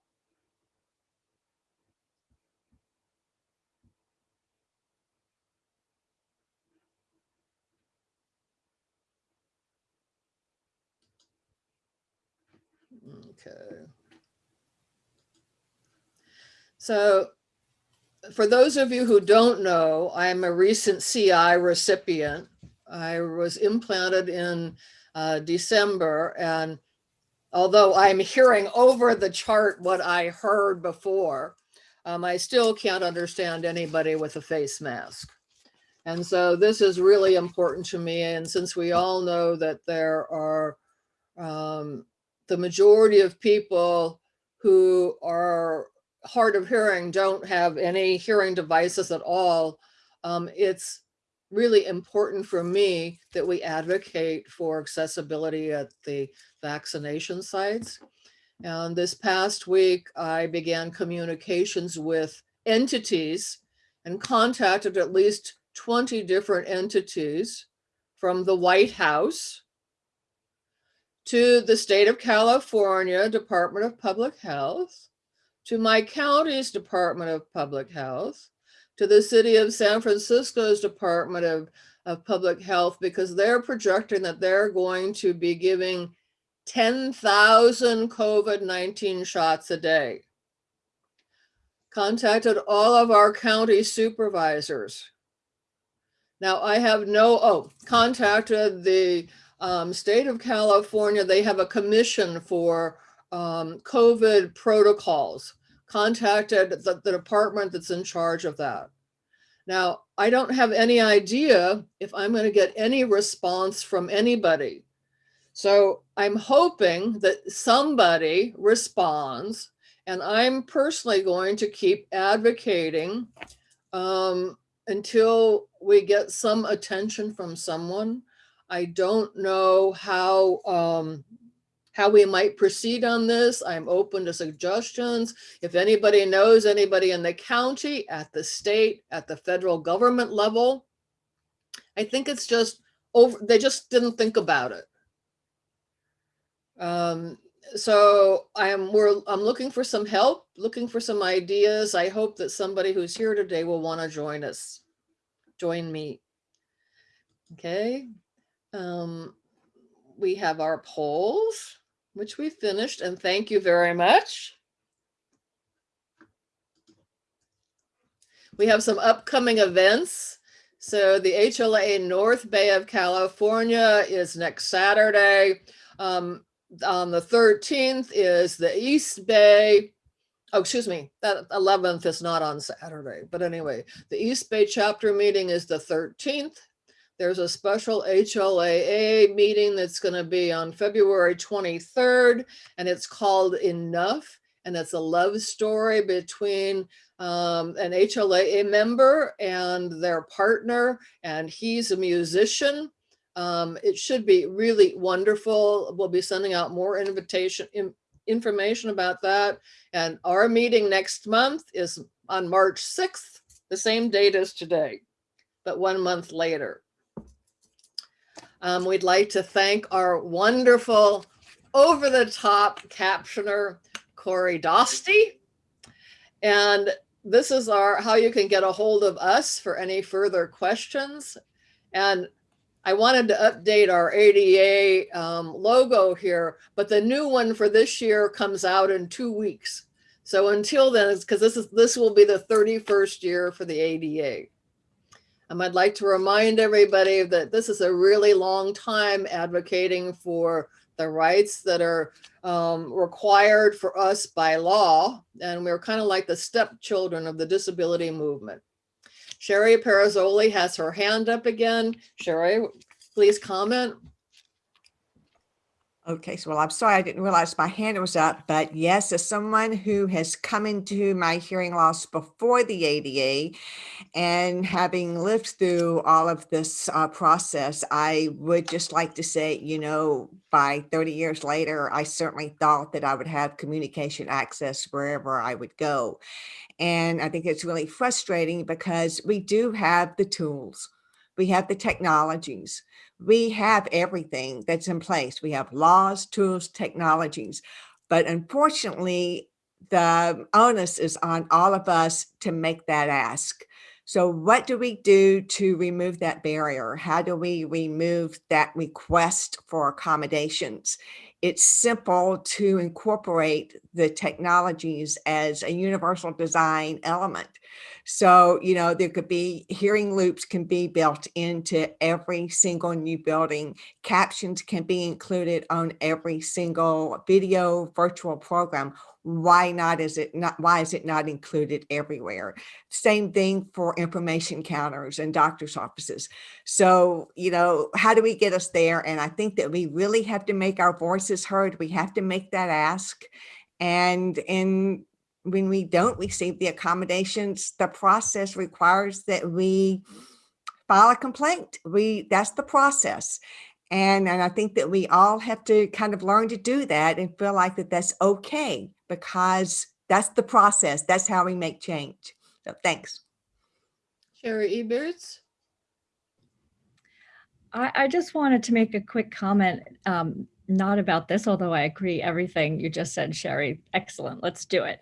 Okay. So for those of you who don't know, I'm a recent CI recipient. I was implanted in uh, December and although I'm hearing over the chart what I heard before, um, I still can't understand anybody with a face mask. And so this is really important to me. And since we all know that there are um, the majority of people who are hard of hearing don't have any hearing devices at all, um, it's really important for me that we advocate for accessibility at the vaccination sites. And this past week, I began communications with entities and contacted at least 20 different entities from the White House to the state of California Department of Public Health, to my county's Department of Public Health, to the city of San Francisco's Department of, of Public Health, because they're projecting that they're going to be giving 10,000 COVID-19 shots a day. Contacted all of our county supervisors. Now I have no, oh, contacted the um, state of California. They have a commission for um, COVID protocols, contacted the, the department that's in charge of that. Now, I don't have any idea if I'm going to get any response from anybody. So I'm hoping that somebody responds and I'm personally going to keep advocating um, until we get some attention from someone. I don't know how um, how we might proceed on this. I'm open to suggestions. If anybody knows anybody in the county, at the state, at the federal government level, I think it's just over, they just didn't think about it. Um, so I am we're I'm looking for some help, looking for some ideas. I hope that somebody who's here today will want to join us, join me. Okay. Um, we have our polls, which we finished, and thank you very much. We have some upcoming events. So the HLA North Bay of California is next Saturday. Um, on the 13th is the East Bay. Oh, excuse me, that 11th is not on Saturday. But anyway, the East Bay chapter meeting is the 13th. There's a special HLAA meeting that's going to be on February 23rd, and it's called Enough. And it's a love story between um, an HLAA member and their partner, and he's a musician. Um, it should be really wonderful. We'll be sending out more invitation in, information about that. And our meeting next month is on March 6th, the same date as today, but one month later. Um, we'd like to thank our wonderful over-the-top captioner, Corey Dosty. And this is our how you can get a hold of us for any further questions. And I wanted to update our ADA um, logo here, but the new one for this year comes out in two weeks. So until then, because this is this will be the 31st year for the ADA. Um, I'd like to remind everybody that this is a really long time advocating for the rights that are um, required for us by law. And we're kind of like the stepchildren of the disability movement. Sherry Parazzoli has her hand up again. Sherry, please comment. Okay, so well, I'm sorry, I didn't realize my hand was up, but yes, as someone who has come into my hearing loss before the ADA and having lived through all of this uh, process, I would just like to say, you know, by 30 years later, I certainly thought that I would have communication access wherever I would go. And I think it's really frustrating because we do have the tools, we have the technologies, we have everything that's in place. We have laws, tools, technologies, but unfortunately, the onus is on all of us to make that ask. So what do we do to remove that barrier? How do we remove that request for accommodations? It's simple to incorporate the technologies as a universal design element. So, you know, there could be hearing loops can be built into every single new building. Captions can be included on every single video virtual program. Why not is it not why is it not included everywhere? Same thing for information counters and doctor's offices. So, you know, how do we get us there? And I think that we really have to make our voices heard. We have to make that ask. And in when we don't receive the accommodations, the process requires that we file a complaint. We that's the process. And, and I think that we all have to kind of learn to do that and feel like that that's okay because that's the process. That's how we make change. So thanks. Shari Eberts. I, I just wanted to make a quick comment, um, not about this, although I agree everything you just said, Sherry. Excellent. Let's do it.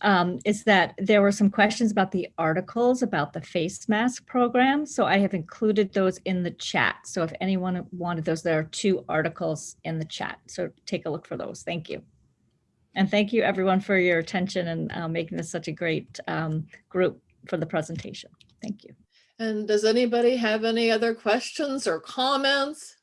Um, is that there were some questions about the articles about the face mask program. So I have included those in the chat. So if anyone wanted those, there are two articles in the chat. So take a look for those. Thank you. And thank you everyone for your attention and uh, making this such a great um, group for the presentation. Thank you. And does anybody have any other questions or comments?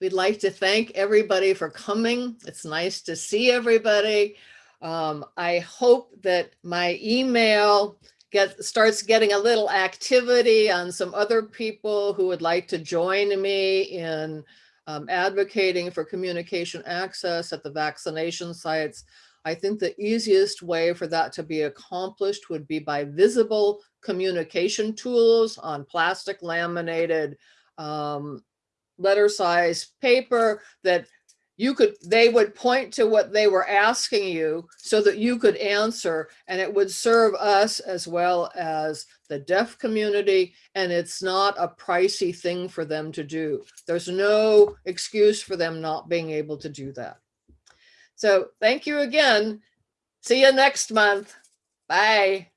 We'd like to thank everybody for coming. It's nice to see everybody. Um, I hope that my email get starts getting a little activity on some other people who would like to join me in um, advocating for communication access at the vaccination sites. I think the easiest way for that to be accomplished would be by visible communication tools on plastic laminated um, letter size paper that you could, they would point to what they were asking you so that you could answer and it would serve us as well as the deaf community. And it's not a pricey thing for them to do. There's no excuse for them not being able to do that. So thank you again. See you next month. Bye.